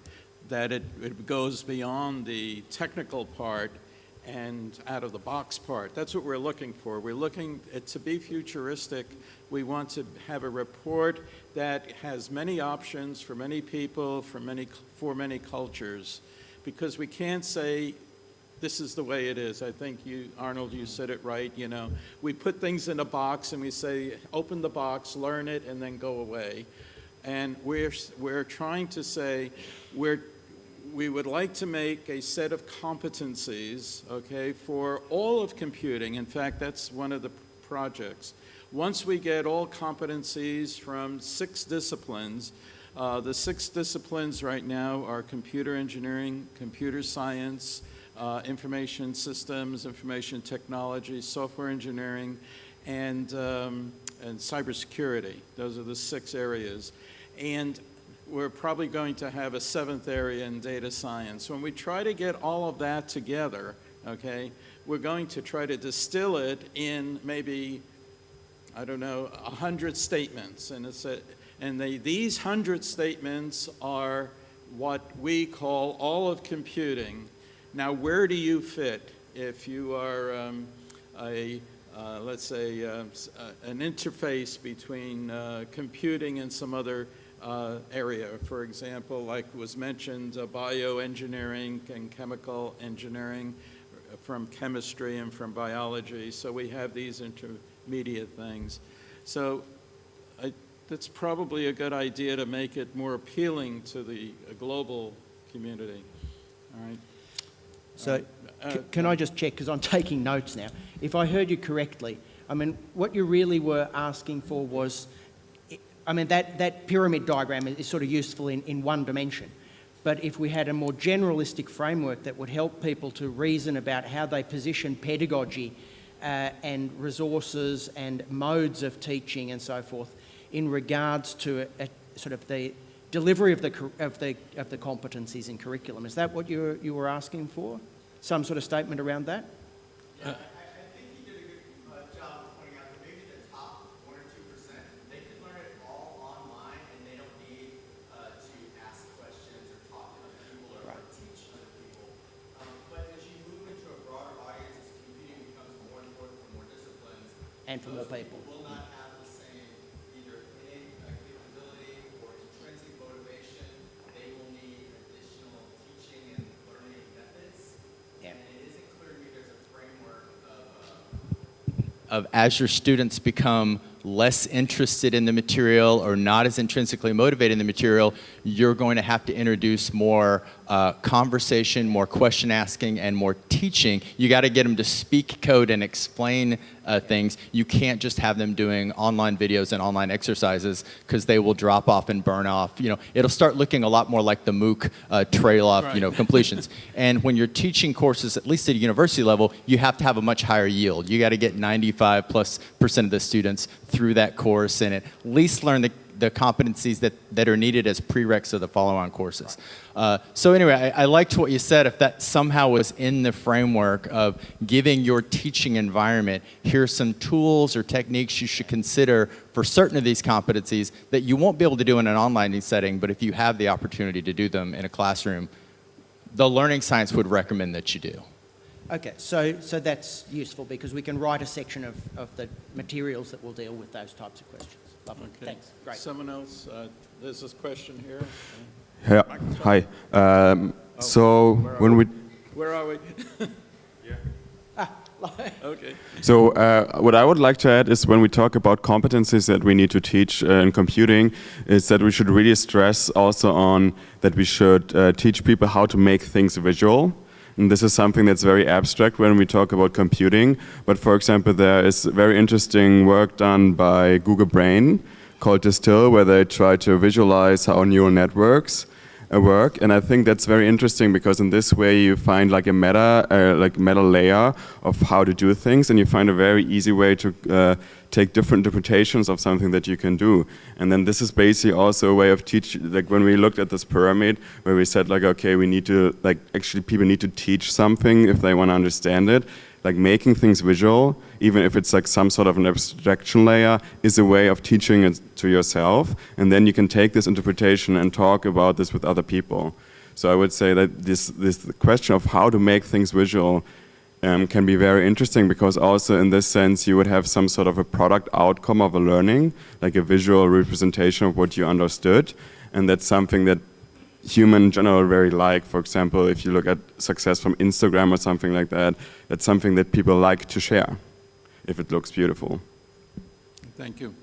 that it, it goes beyond the technical part and out of the box part. That's what we're looking for. We're looking at, to be futuristic. We want to have a report that has many options for many people, for many, for many cultures, because we can't say this is the way it is. I think you, Arnold, you said it right. You know, we put things in a box and we say, open the box, learn it, and then go away. And we're, we're trying to say, we're, we would like to make a set of competencies, okay, for all of computing. In fact, that's one of the projects. Once we get all competencies from six disciplines, uh, the six disciplines right now are computer engineering, computer science, uh, information systems, information technology, software engineering, and, um, and cybersecurity. Those are the six areas. And we're probably going to have a seventh area in data science. When we try to get all of that together, okay, we're going to try to distill it in maybe, I don't know, a hundred statements. And, it's a, and they, these hundred statements are what we call all of computing now, where do you fit? if you are um, a, uh, let's say, uh, uh, an interface between uh, computing and some other uh, area. For example, like was mentioned, uh, bioengineering and chemical engineering from chemistry and from biology. So we have these intermediate things. So I, that's probably a good idea to make it more appealing to the global community. All right. So Uh, c- can I just check, because I'm taking notes now. If I heard you correctly, I mean, what you really were asking for was, I mean, that, that pyramid diagram is sort of useful in, in one dimension. But if we had a more generalistic framework that would help people to reason about how they position pedagogy uh, and resources and modes of teaching and so forth in regards to a, a sort of the delivery of the, of the, of the competencies in curriculum. Is that what you were, you were asking for? Some sort of statement around that? Uh, I, I think he did a good uh, job of pointing out of, as your students become less interested in the material or not as intrinsically motivated in the material, you're going to have to introduce more uh, conversation, more question asking, and more teaching. You got to get them to speak code and explain uh, things. You can't just have them doing online videos and online exercises because they will drop off and burn off. You know, it'll start looking a lot more like the MOOC uh, trail off, you know, completions. And when you're teaching courses, at least at a university level, you have to have a much higher yield. You got to get 95 plus percent of the students through that course and at least learn the, the competencies that, that are needed as prereqs of the follow-on courses. Uh, so anyway, I, I liked what you said. If that somehow was in the framework of giving your teaching environment, here's some tools or techniques you should consider for certain of these competencies that you won't be able to do in an online setting, but if you have the opportunity to do them in a classroom, the learning science would recommend that you do. Okay, so, so that's useful because we can write a section of, of the materials that will deal with those types of questions. Lovely, Okay. thanks, great. Someone else, uh, there's this question here. Yeah, hi. Um, so when we, Where are we? Yeah. Okay. so uh, what I would like to add is when we talk about competencies that we need to teach uh, in computing, is that we should really stress also on that we should uh, teach people how to make things visual. And this is something that's very abstract when we talk about computing. But for example, there is very interesting work done by Google Brain called Distill, where they try to visualize how neural networks uh, work. And I think that's very interesting because in this way you find like a meta, uh, like meta layer of how to do things, and you find a very easy way to uh, take different interpretations of something that you can do. And then this is basically also a way of teach, like when we looked at this pyramid, where we said like, okay, we need to, like actually people need to teach something if they want to understand it. Like making things visual, even if it's like some sort of an abstraction layer, is a way of teaching it to yourself. And then you can take this interpretation and talk about this with other people. So I would say that this, this question of how to make things visual um, can be very interesting because also in this sense you would have some sort of a product outcome of a learning, like a visual representation of what you understood. And that's something that human in general very like. For example, if you look at success from Instagram or something like that, that's something that people like to share if it looks beautiful. Thank you.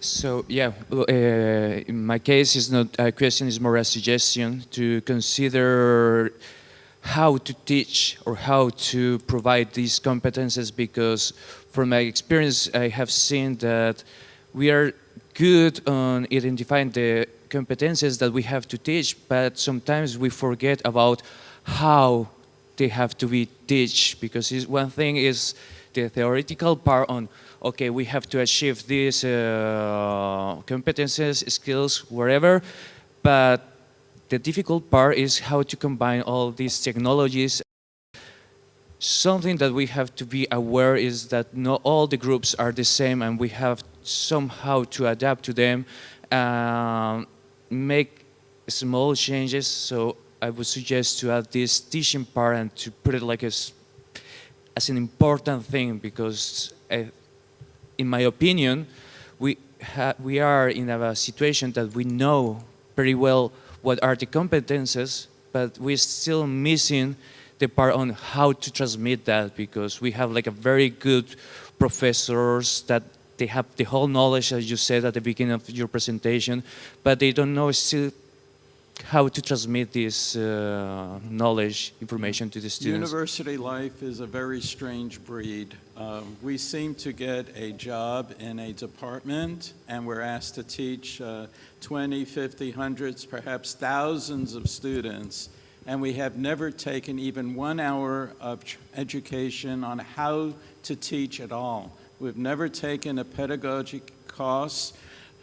So yeah, uh, in my case, it's not a question; is more a suggestion to consider how to teach or how to provide these competences. Because from my experience, I have seen that we are good on identifying the competences that we have to teach, but sometimes we forget about how they have to be teach. Because one thing is the theoretical part on okay, we have to achieve these uh, competences, skills, wherever, but the difficult part is how to combine all these technologies. Something that we have to be aware is that not all the groups are the same and we have somehow to adapt to them um, make small changes. So I would suggest to add this teaching part and to put it like as, as an important thing because uh, in my opinion, we, we are in a situation that we know pretty well what are the competences, but we're still missing the part on how to transmit that because we have like a very good professors that they have the whole knowledge as you said at the beginning of your presentation, but they don't know still how to transmit this uh, knowledge, information to the students. University life is a very strange breed. Uh, we seem to get a job in a department and we're asked to teach uh, 20, 50, hundreds, perhaps thousands of students and we have never taken even one hour of education on how to teach at all. We've never taken a pedagogic course.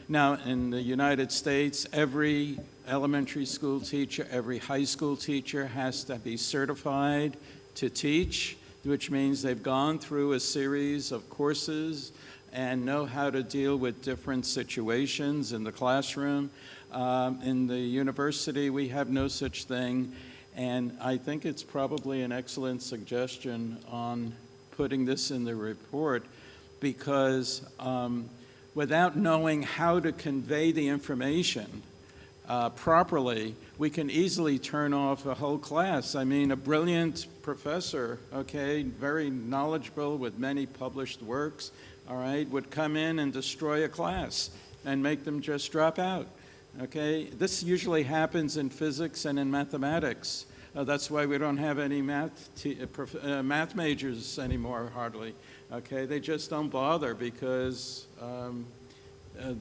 Now, in the United States, every elementary school teacher, every high school teacher has to be certified to teach, which means they've gone through a series of courses and know how to deal with different situations in the classroom. Um, in the university, we have no such thing. And I think it's probably an excellent suggestion on putting this in the report because um, without knowing how to convey the information uh, properly, we can easily turn off a whole class. I mean, a brilliant professor, okay, very knowledgeable with many published works, all right, would come in and destroy a class and make them just drop out. Okay, this usually happens in physics and in mathematics. Uh, that's why we don't have any math, uh, uh, math majors anymore, hardly. Okay, they just don't bother because um, uh,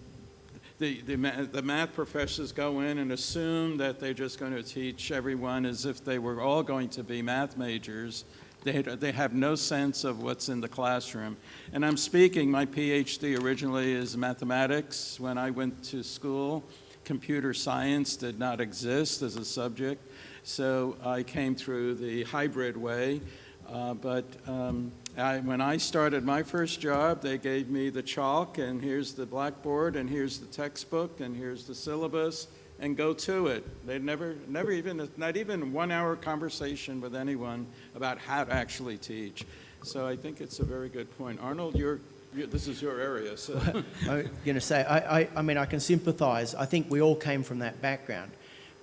the, the, the, math professors go in and assume that they're just going to teach everyone as if they were all going to be math majors. They, they have no sense of what's in the classroom. And I'm speaking, my PhD originally is mathematics. When I went to school, computer science did not exist as a subject. So I came through the hybrid way. Uh, but um, I, when I started my first job, they gave me the chalk, and here's the blackboard, and here's the textbook, and here's the syllabus, and go to it. They never, never even, not even one hour conversation with anyone about how to actually teach. So I think it's a very good point. Arnold, you're, you're this is your area. So. I'm going to say, I, I, I, mean, I can sympathize. I think we all came from that background.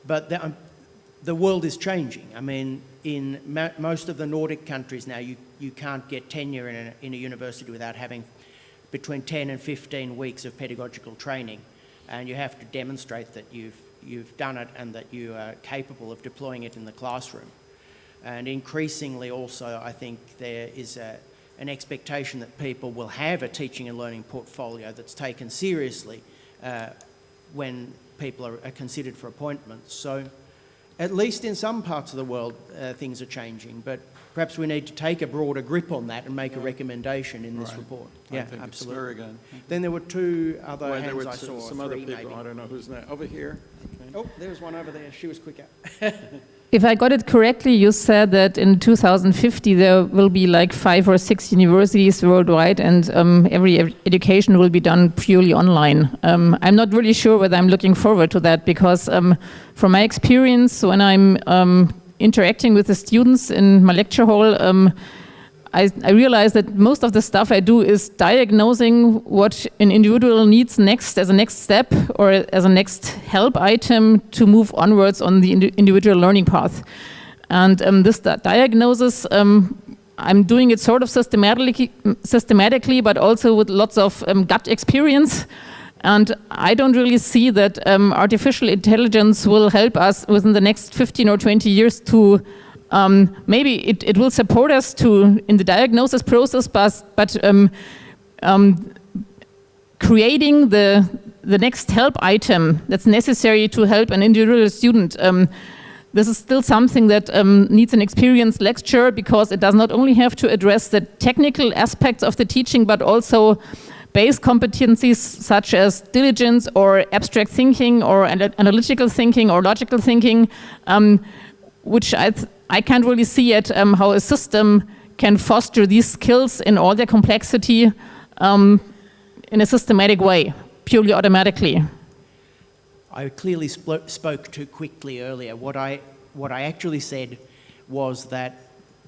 But the, um, the world is changing. I mean, in most of the Nordic countries now, you, you can't get tenure in a, in a university without having between 10 and 15 weeks of pedagogical training. And you have to demonstrate that you've, you've done it and that you are capable of deploying it in the classroom. And increasingly also, I think there is a, an expectation that people will have a teaching and learning portfolio that's taken seriously uh, when people are, are considered for appointments. So at least in some parts of the world, uh, things are changing, but perhaps we need to take a broader grip on that and make a recommendation in this right. report. I yeah, absolutely. Then there were two other well, hands there I saw. Some other people, maybe. I don't know who's that. Over here. Okay. Oh, there's one over there. She was quicker. if I got it correctly, you said that in 2050 there will be like five or six universities worldwide and um, every education will be done purely online. Um, I'm not really sure whether I'm looking forward to that because um, from my experience, when I'm um, interacting with the students in my lecture hall, um, I, I realize that most of the stuff I do is diagnosing what an individual needs next as a next step or as a next help item to move onwards on the indi individual learning path. And um, this diagnosis, um, I'm doing it sort of systematically, systematically but also with lots of um, gut experience. And I don't really see that um, artificial intelligence will help us within the next 15 or 20 years to um, maybe it, it will support us to in the diagnosis process, but, but um, um, creating the, the next help item that's necessary to help an individual student. Um, this is still something that um, needs an experienced lecturer because it does not only have to address the technical aspects of the teaching, but also base competencies such as diligence or abstract thinking or analytical thinking or logical thinking, um, which I, I can't really see yet um, how a system can foster these skills in all their complexity um, in a systematic way, purely automatically. I clearly sp spoke too quickly earlier. What I, what I actually said was that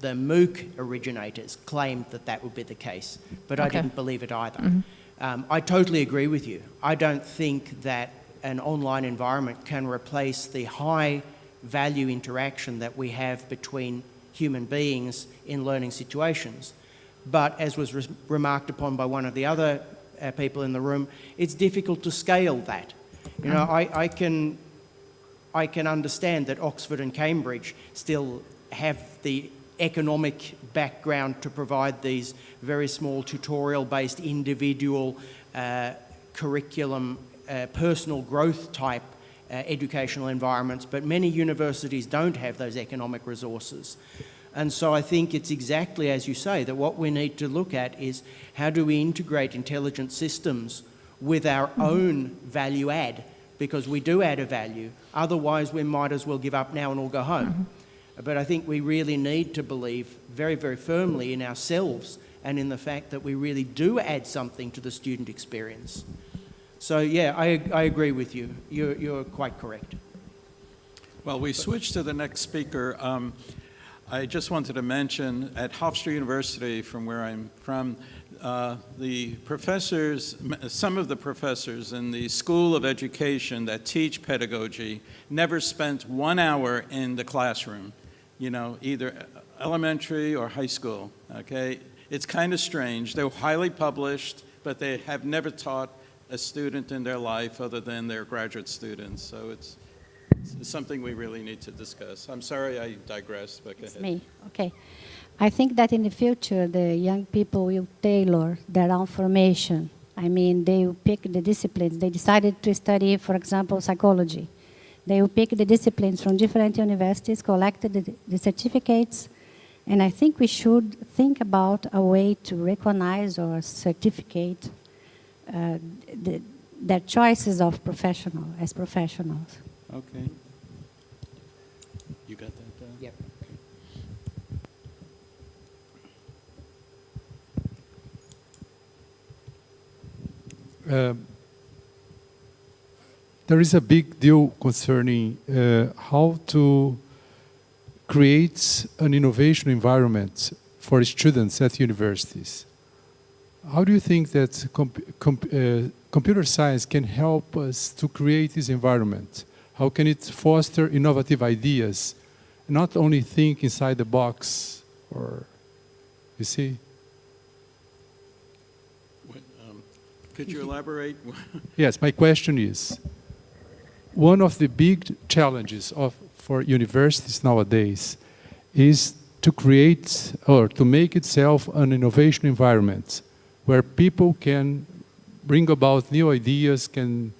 the MOOC originators claimed that that would be the case, but I didn't believe it either. Mhm. Um, I totally agree with you. I don't think that an online environment can replace the high value interaction that we have between human beings in learning situations. But as was re- remarked upon by one of the other uh, people in the room, it's difficult to scale that. You know, I, I can I can understand that Oxford and Cambridge still have the economic background to provide these very small tutorial-based individual uh, curriculum, uh, personal growth type Uh, educational environments, but many universities don't have those economic resources. And so I think it's exactly as you say, that what we need to look at is how do we integrate intelligent systems with our own value add, because we do add a value, otherwise we might as well give up now and all go home. But I think we really need to believe very, very firmly in ourselves and in the fact that we really do add something to the student experience. So yeah, I, I agree with you. You're, you're quite correct. Well, we switch to the next speaker. Um, I just wanted to mention at Hofstra University, from where I'm from, uh, the professors, some of the professors in the School of Education that teach pedagogy never spent one hour in the classroom, you know, either elementary or high school, okay? It's kind of strange. They're highly published, but they have never taught a student in their life other than their graduate students. So it's, it's something we really need to discuss. I'm sorry I digressed, but It's me. Okay. I think that in the future, the young people will tailor their own formation. I mean, they will pick the disciplines. They decided to study, for example, psychology. They will pick the disciplines from different universities, collect the, the certificates, and I think we should think about a way to recognize or certificate uh, the, their choices of professional as professionals. Okay. You got that down? Yep. Um, there is a big deal concerning uh, how to create an innovation environment for students at universities. How do you think that comp comp uh, computer science can help us to create this environment? How can it foster innovative ideas, not only think inside the box, or you see? What, um, Could you elaborate? Yes, my question is, one of the big challenges of, for universities nowadays is to create or to make itself an innovation environment where people can bring about new ideas, can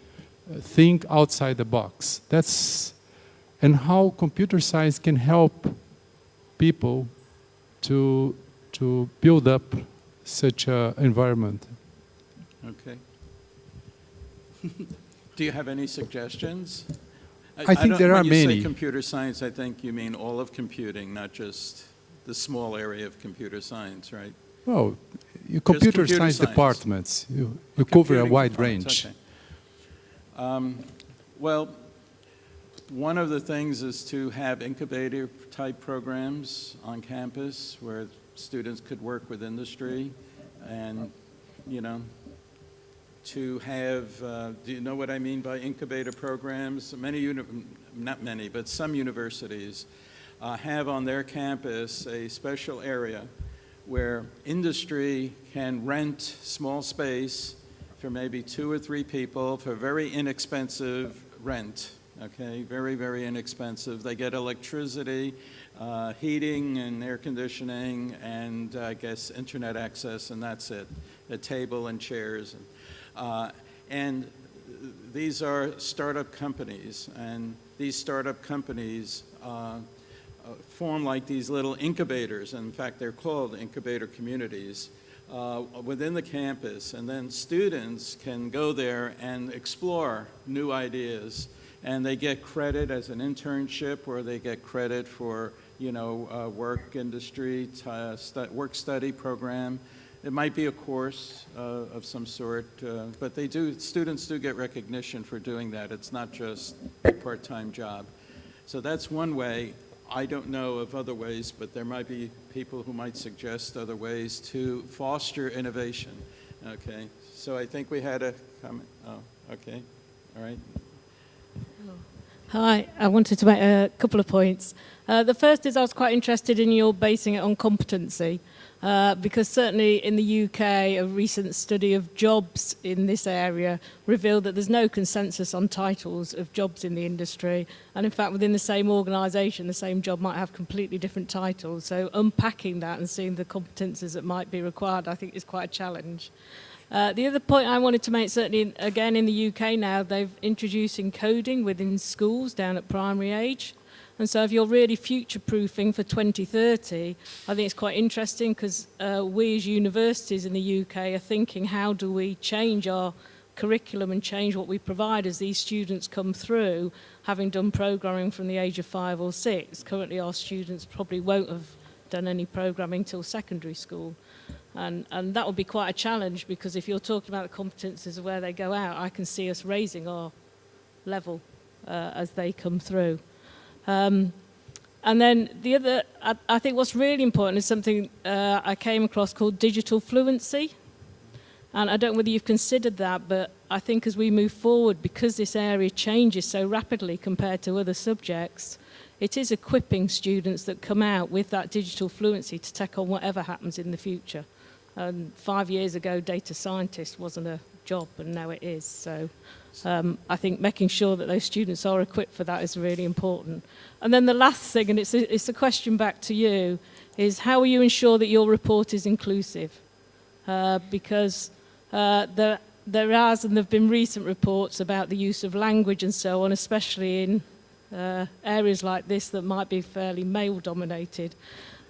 uh, think outside the box. That's, and how computer science can help people to, to build up such an environment. Okay. Do you have any suggestions? I think don't- there are When you say many. computer science, I think you mean all of computing, not just the small area of computer science, right? Well, computer, computer science, science. departments, you, you cover a wide range. okay. Um, Well, one of the things is to have incubator-type programs on campus where students could work with industry and, you know, to have, uh, do you know what I mean by incubator programs? Many, uni- not many, but some universities uh, have on their campus a special area where industry can rent small space for maybe two or three people for very inexpensive rent, okay? Very, very inexpensive. They get electricity, uh, heating and air conditioning, and I guess internet access, and that's it. A table and chairs. And, uh, and these are startup companies, and these startup companies uh, form like these little incubators. and In fact, they're called incubator communities uh, within the campus. And then students can go there and explore new ideas. And they get credit as an internship or they get credit for, you know, uh, work industry, uh, work study program. It might be a course uh, of some sort, uh, but they do, students do get recognition for doing that. It's not just a part-time job. So that's one way. I don't know of other ways, but there might be people who might suggest other ways to foster innovation. Okay, so I think we had a comment. Oh, okay, all right. Hi, I wanted to make a couple of points. Uh, the first is I was quite interested in your basing it on competency. Uh, because certainly in the UK, a recent study of jobs in this area revealed that there's no consensus on titles of jobs in the industry. And in fact, within the same organisation, the same job might have completely different titles. So unpacking that and seeing the competences that might be required, I think is quite a challenge. Uh, the other point I wanted to make, certainly again in the UK now, they've introducing coding within schools down at primary age. And so if you're really future proofing for 2030, I think it's quite interesting because uh, we as universities in the UK are thinking how do we change our curriculum and change what we provide as these students come through having done programming from the age of five or six. Currently our students probably won't have done any programming till secondary school. And, and that would be quite a challenge because if you're talking about the competences of where they go out, I can see us raising our level uh, as they come through. Um, and then the other, I, I, think what's really important is something uh, I came across called digital fluency. And I don't know whether you've considered that, but I think as we move forward, because this area changes so rapidly compared to other subjects, it is equipping students that come out with that digital fluency to take on whatever happens in the future. And five years ago, data scientist wasn't a job, and now it is. So um, I think making sure that those students are equipped for that is really important. And then the last thing, and it's a, it's a question back to you, is how will you ensure that your report is inclusive? Uh, because uh, there, there has and there have been recent reports about the use of language and so on, especially in uh, areas like this that might be fairly male dominated.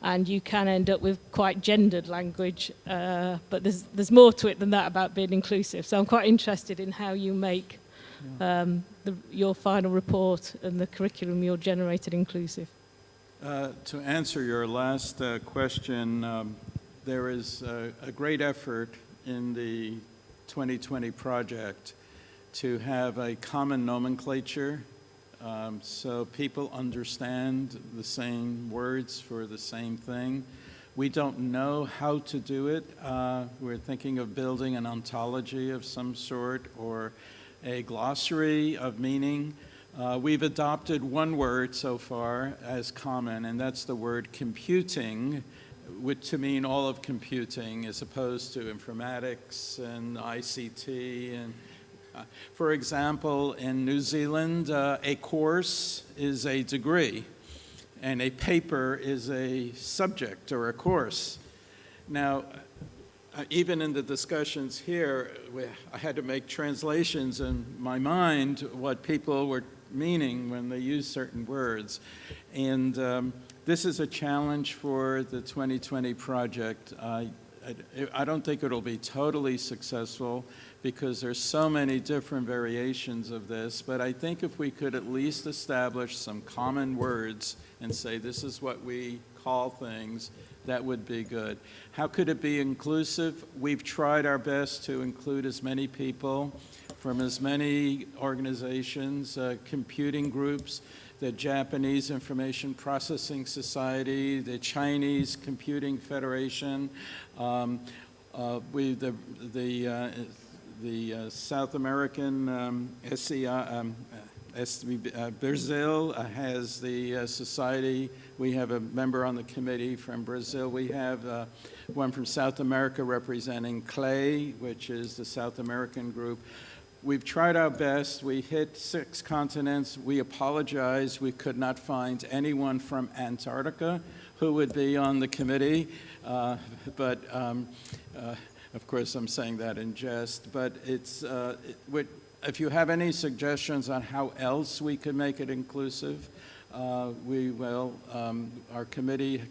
And you can end up with quite gendered language, uh, but there's, there's more to it than that about being inclusive. So I'm quite interested in how you make um, the, your final report and the curriculum you're generated inclusive. Uh, to answer your last uh, question, um, there is a, a great effort in the 2020 project to have a common nomenclature um, so people understand the same words for the same thing. We don't know how to do it. Uh, we're thinking of building an ontology of some sort or a glossary of meaning. Uh, we've adopted one word so far as common, and that's the word computing, which to mean all of computing as opposed to informatics and ICT and for example, in New Zealand, uh, a course is a degree and a paper is a subject or a course. Now, uh, even in the discussions here, I had to make translations in my mind what people were meaning when they use certain words. And um, this is a challenge for the 2020 project. I, I don't think it'll be totally successful because there's so many different variations of this, but I think if we could at least establish some common words and say this is what we call things, that would be good. How could it be inclusive? We've tried our best to include as many people from as many organizations, uh, computing groups, the Japanese Information Processing Society, the Chinese Computing Federation, um, uh, we, the, the uh, the uh, South American um, SCI, um, uh, Brazil uh, has the uh, society. We have a member on the committee from Brazil. We have uh, one from South America representing CLEI, which is the South American group. We've tried our best. We hit six continents. We apologize. We could not find anyone from Antarctica who would be on the committee. Uh, but um, uh, of course, I'm saying that in jest, but it's, uh, it, if you have any suggestions on how else we could make it inclusive, uh, we will. Um, our committee,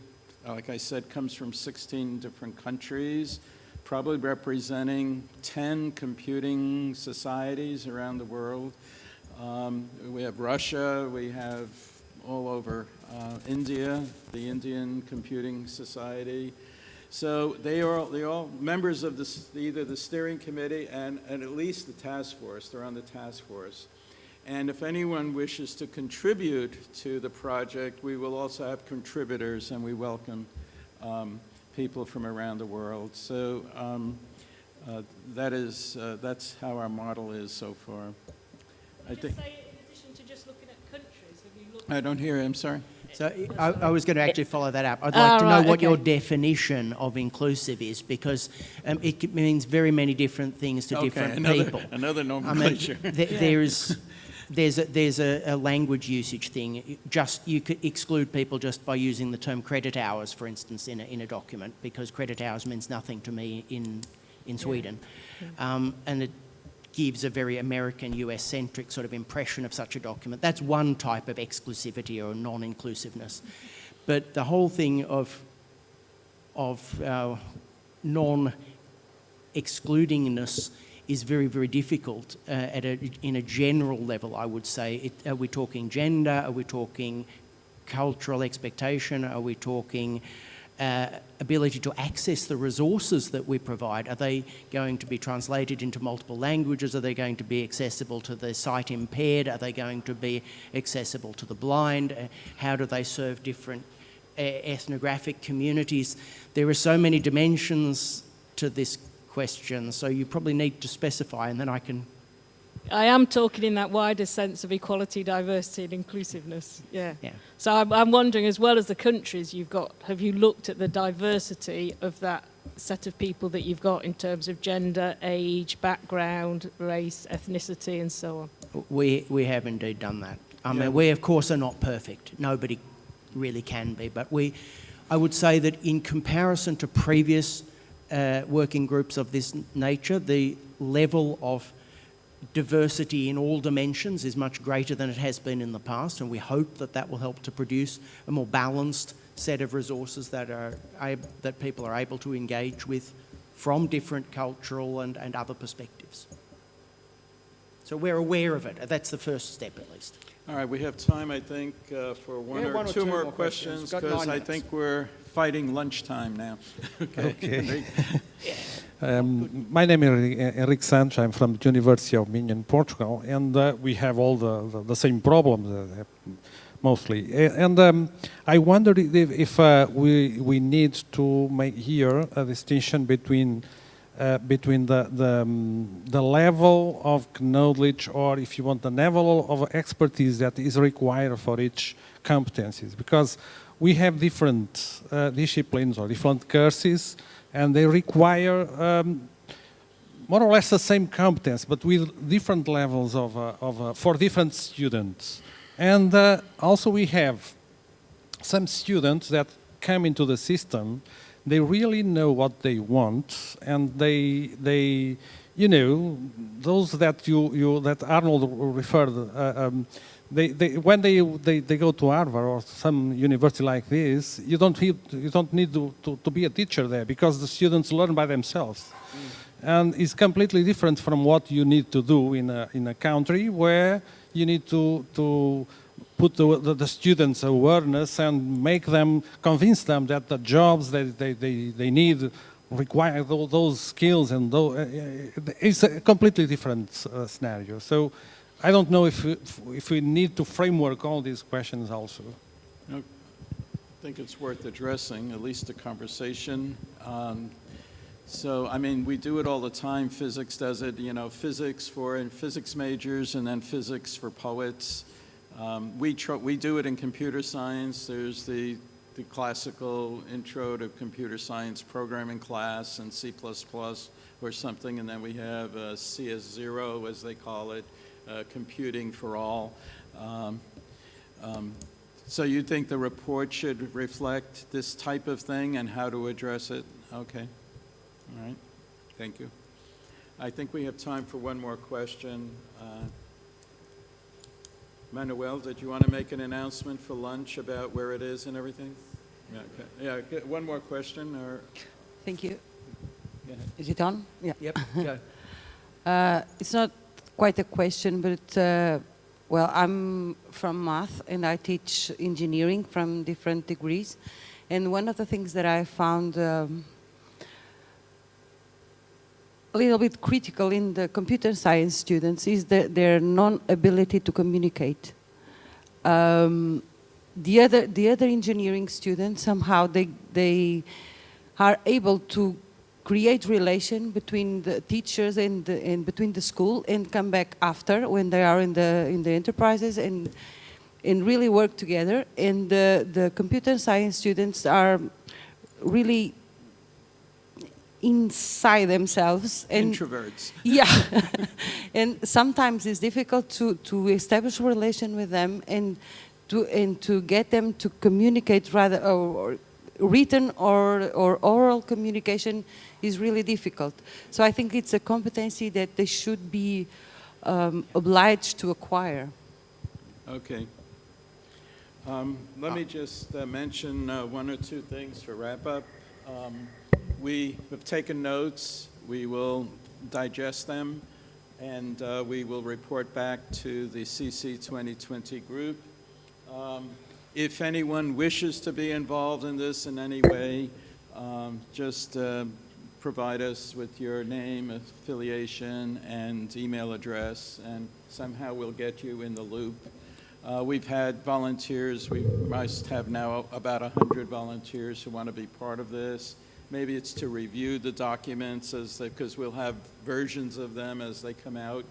like I said, comes from 16 different countries, probably representing 10 computing societies around the world. Um, we have Russia, we have all over uh, India, the Indian Computing Society, So they are, they all members of this, either the steering committee and, and at least the task force. They're on the task force. And if anyone wishes to contribute to the project, we will also have contributors and we welcome um, people from around the world. So um, uh, that is, uh, that's how our model is so far. I think, in addition to just looking at countries, have you looked I don't hear, I'm sorry. So I, I was going to actually follow that up. I'd like to know right, what your definition of inclusive is because um, it means very many different things to Okay, different another- people. another I mean, nomenclature. th- there's there's a, there's a, a language usage thing. Just you could exclude people just by using the term credit hours, for instance, in a, in a document because credit hours means nothing to me in in Sweden, um, and it gives a very American US centric sort of impression of such a document. That's one type of exclusivity or non inclusiveness. But the whole thing of, of uh, non excludingness is very, very difficult uh, at a, in a general level, I would say. It, are we talking gender? Are we talking cultural expectation? Are we talking uh, ability to access the resources that we provide? Are they going to be translated into multiple languages? Are they going to be accessible to the sight impaired? Are they going to be accessible to the blind? Uh, how do they serve different uh, ethnographic communities? There are so many dimensions to this question, so you probably need to specify, and then I can I am talking in that wider sense of equality, diversity, and inclusiveness. Yeah. Yeah. So I'm, I'm wondering, as well as the countries you've got, have you looked at the diversity of that set of people that you've got in terms of gender, age, background, race, ethnicity, and so on? We, we have indeed done that. I Yeah. mean, we of course are not perfect. Nobody really can be. But we, I would say that in comparison to previous uh, working groups of this nature, the level of diversity in all dimensions is much greater than it has been in the past. And we hope that that will help to produce a more balanced set of resources that, are, that people are able to engage with from different cultural and, and other perspectives. So we're aware of it. That's the first step, at least. All right, we have time, I think, uh, for one Yeah, or one or two two more more questions. questions, because I minutes. think we're fighting lunchtime now. Okay. Um, my name is Enrique Santos. I'm from the University of Minho in Portugal, and uh, we have all the, the, the same problems, uh, mostly. And um, I wonder if, if uh, we, we need to make here a distinction between uh, between the the, um, the level of knowledge, or if you want, the level of expertise that is required for each competencies, because we have different uh, disciplines or different courses, and they require um, more or less the same competence, but with different levels of, uh, of uh, for different students. And uh, also we have some students that come into the system, they really know what they want, and they they you know those that you you that Arnold referred. Uh, um, they, they, when they, they, they go to Harvard or some university like this, you don't, need, you don't need to, to, to be a teacher there because the students learn by themselves. And it's completely different from what you need to do in a, in a country where you need to, to put the, the, students awareness and make them, convince them that the jobs that they, they, they need require those skills and those, it's a completely different uh, scenario. So I don't know if, we- if we need to framework all these questions also. I think it's worth addressing, at least a conversation. Um, So, I mean, we do it all the time. Physics does it, you know, physics for in physics majors and then physics for poets. Um, we, we do it in computer science. There's the, the classical intro to computer science programming class and C++ or something, and then we have uh, CS0, as they call it, computing for all. Um, um, so you think the report should reflect this type of thing and how to address it? Okay. All right. Thank you. I think we have time for one more question. Uh, Manuel, did you want to make an announcement for lunch about where it is and everything? Yeah, okay. Yeah, one more question or? Thank you. Is it on? Yeah. Yep, go. uh, it's not quite a question, but uh, well, I'm from math and I teach engineering from different degrees. And one of the things that I found um, a little bit critical in the computer science students is the, their non-ability to communicate. Um, the other the other engineering students somehow they they are able to create relation between the teachers and, the, and between the school and come back after when they are in the in the enterprises and and really work together and the the computer science students are really inside themselves and Introverts. yeah and sometimes it's difficult to to establish a relation with them and to and to get them to communicate rather or, or written or or oral communication is really difficult so i think it's a competency that they should be um, obliged to acquire Okay. Um, Let me just uh, mention uh, one or two things for wrap-up. Um, We have taken notes, we will digest them, and uh, we will report back to the CC 2020 group. Um, If anyone wishes to be involved in this in any way, um, just uh, provide us with your name, affiliation, and email address, and somehow we'll get you in the loop. Uh, We've had volunteers, we must have now about 100 volunteers who want to be part of this. Maybe it's to review the documents as because we'll have versions of them as they come out,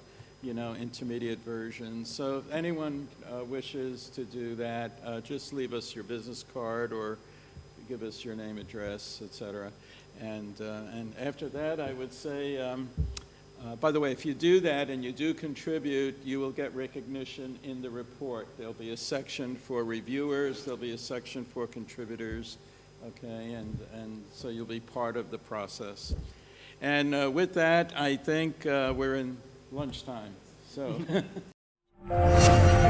you know, intermediate versions. So if anyone uh, wishes to do that, uh, just leave us your business card or give us your name, address, et cetera. And, uh, and after that, I would say, um, uh, By the way, if you do that and you do contribute, you will get recognition in the report. There'll be a section for reviewers, there'll be a section for contributors, okay? And, and so you'll be part of the process. And uh, with that, I think uh, we're in lunchtime, so.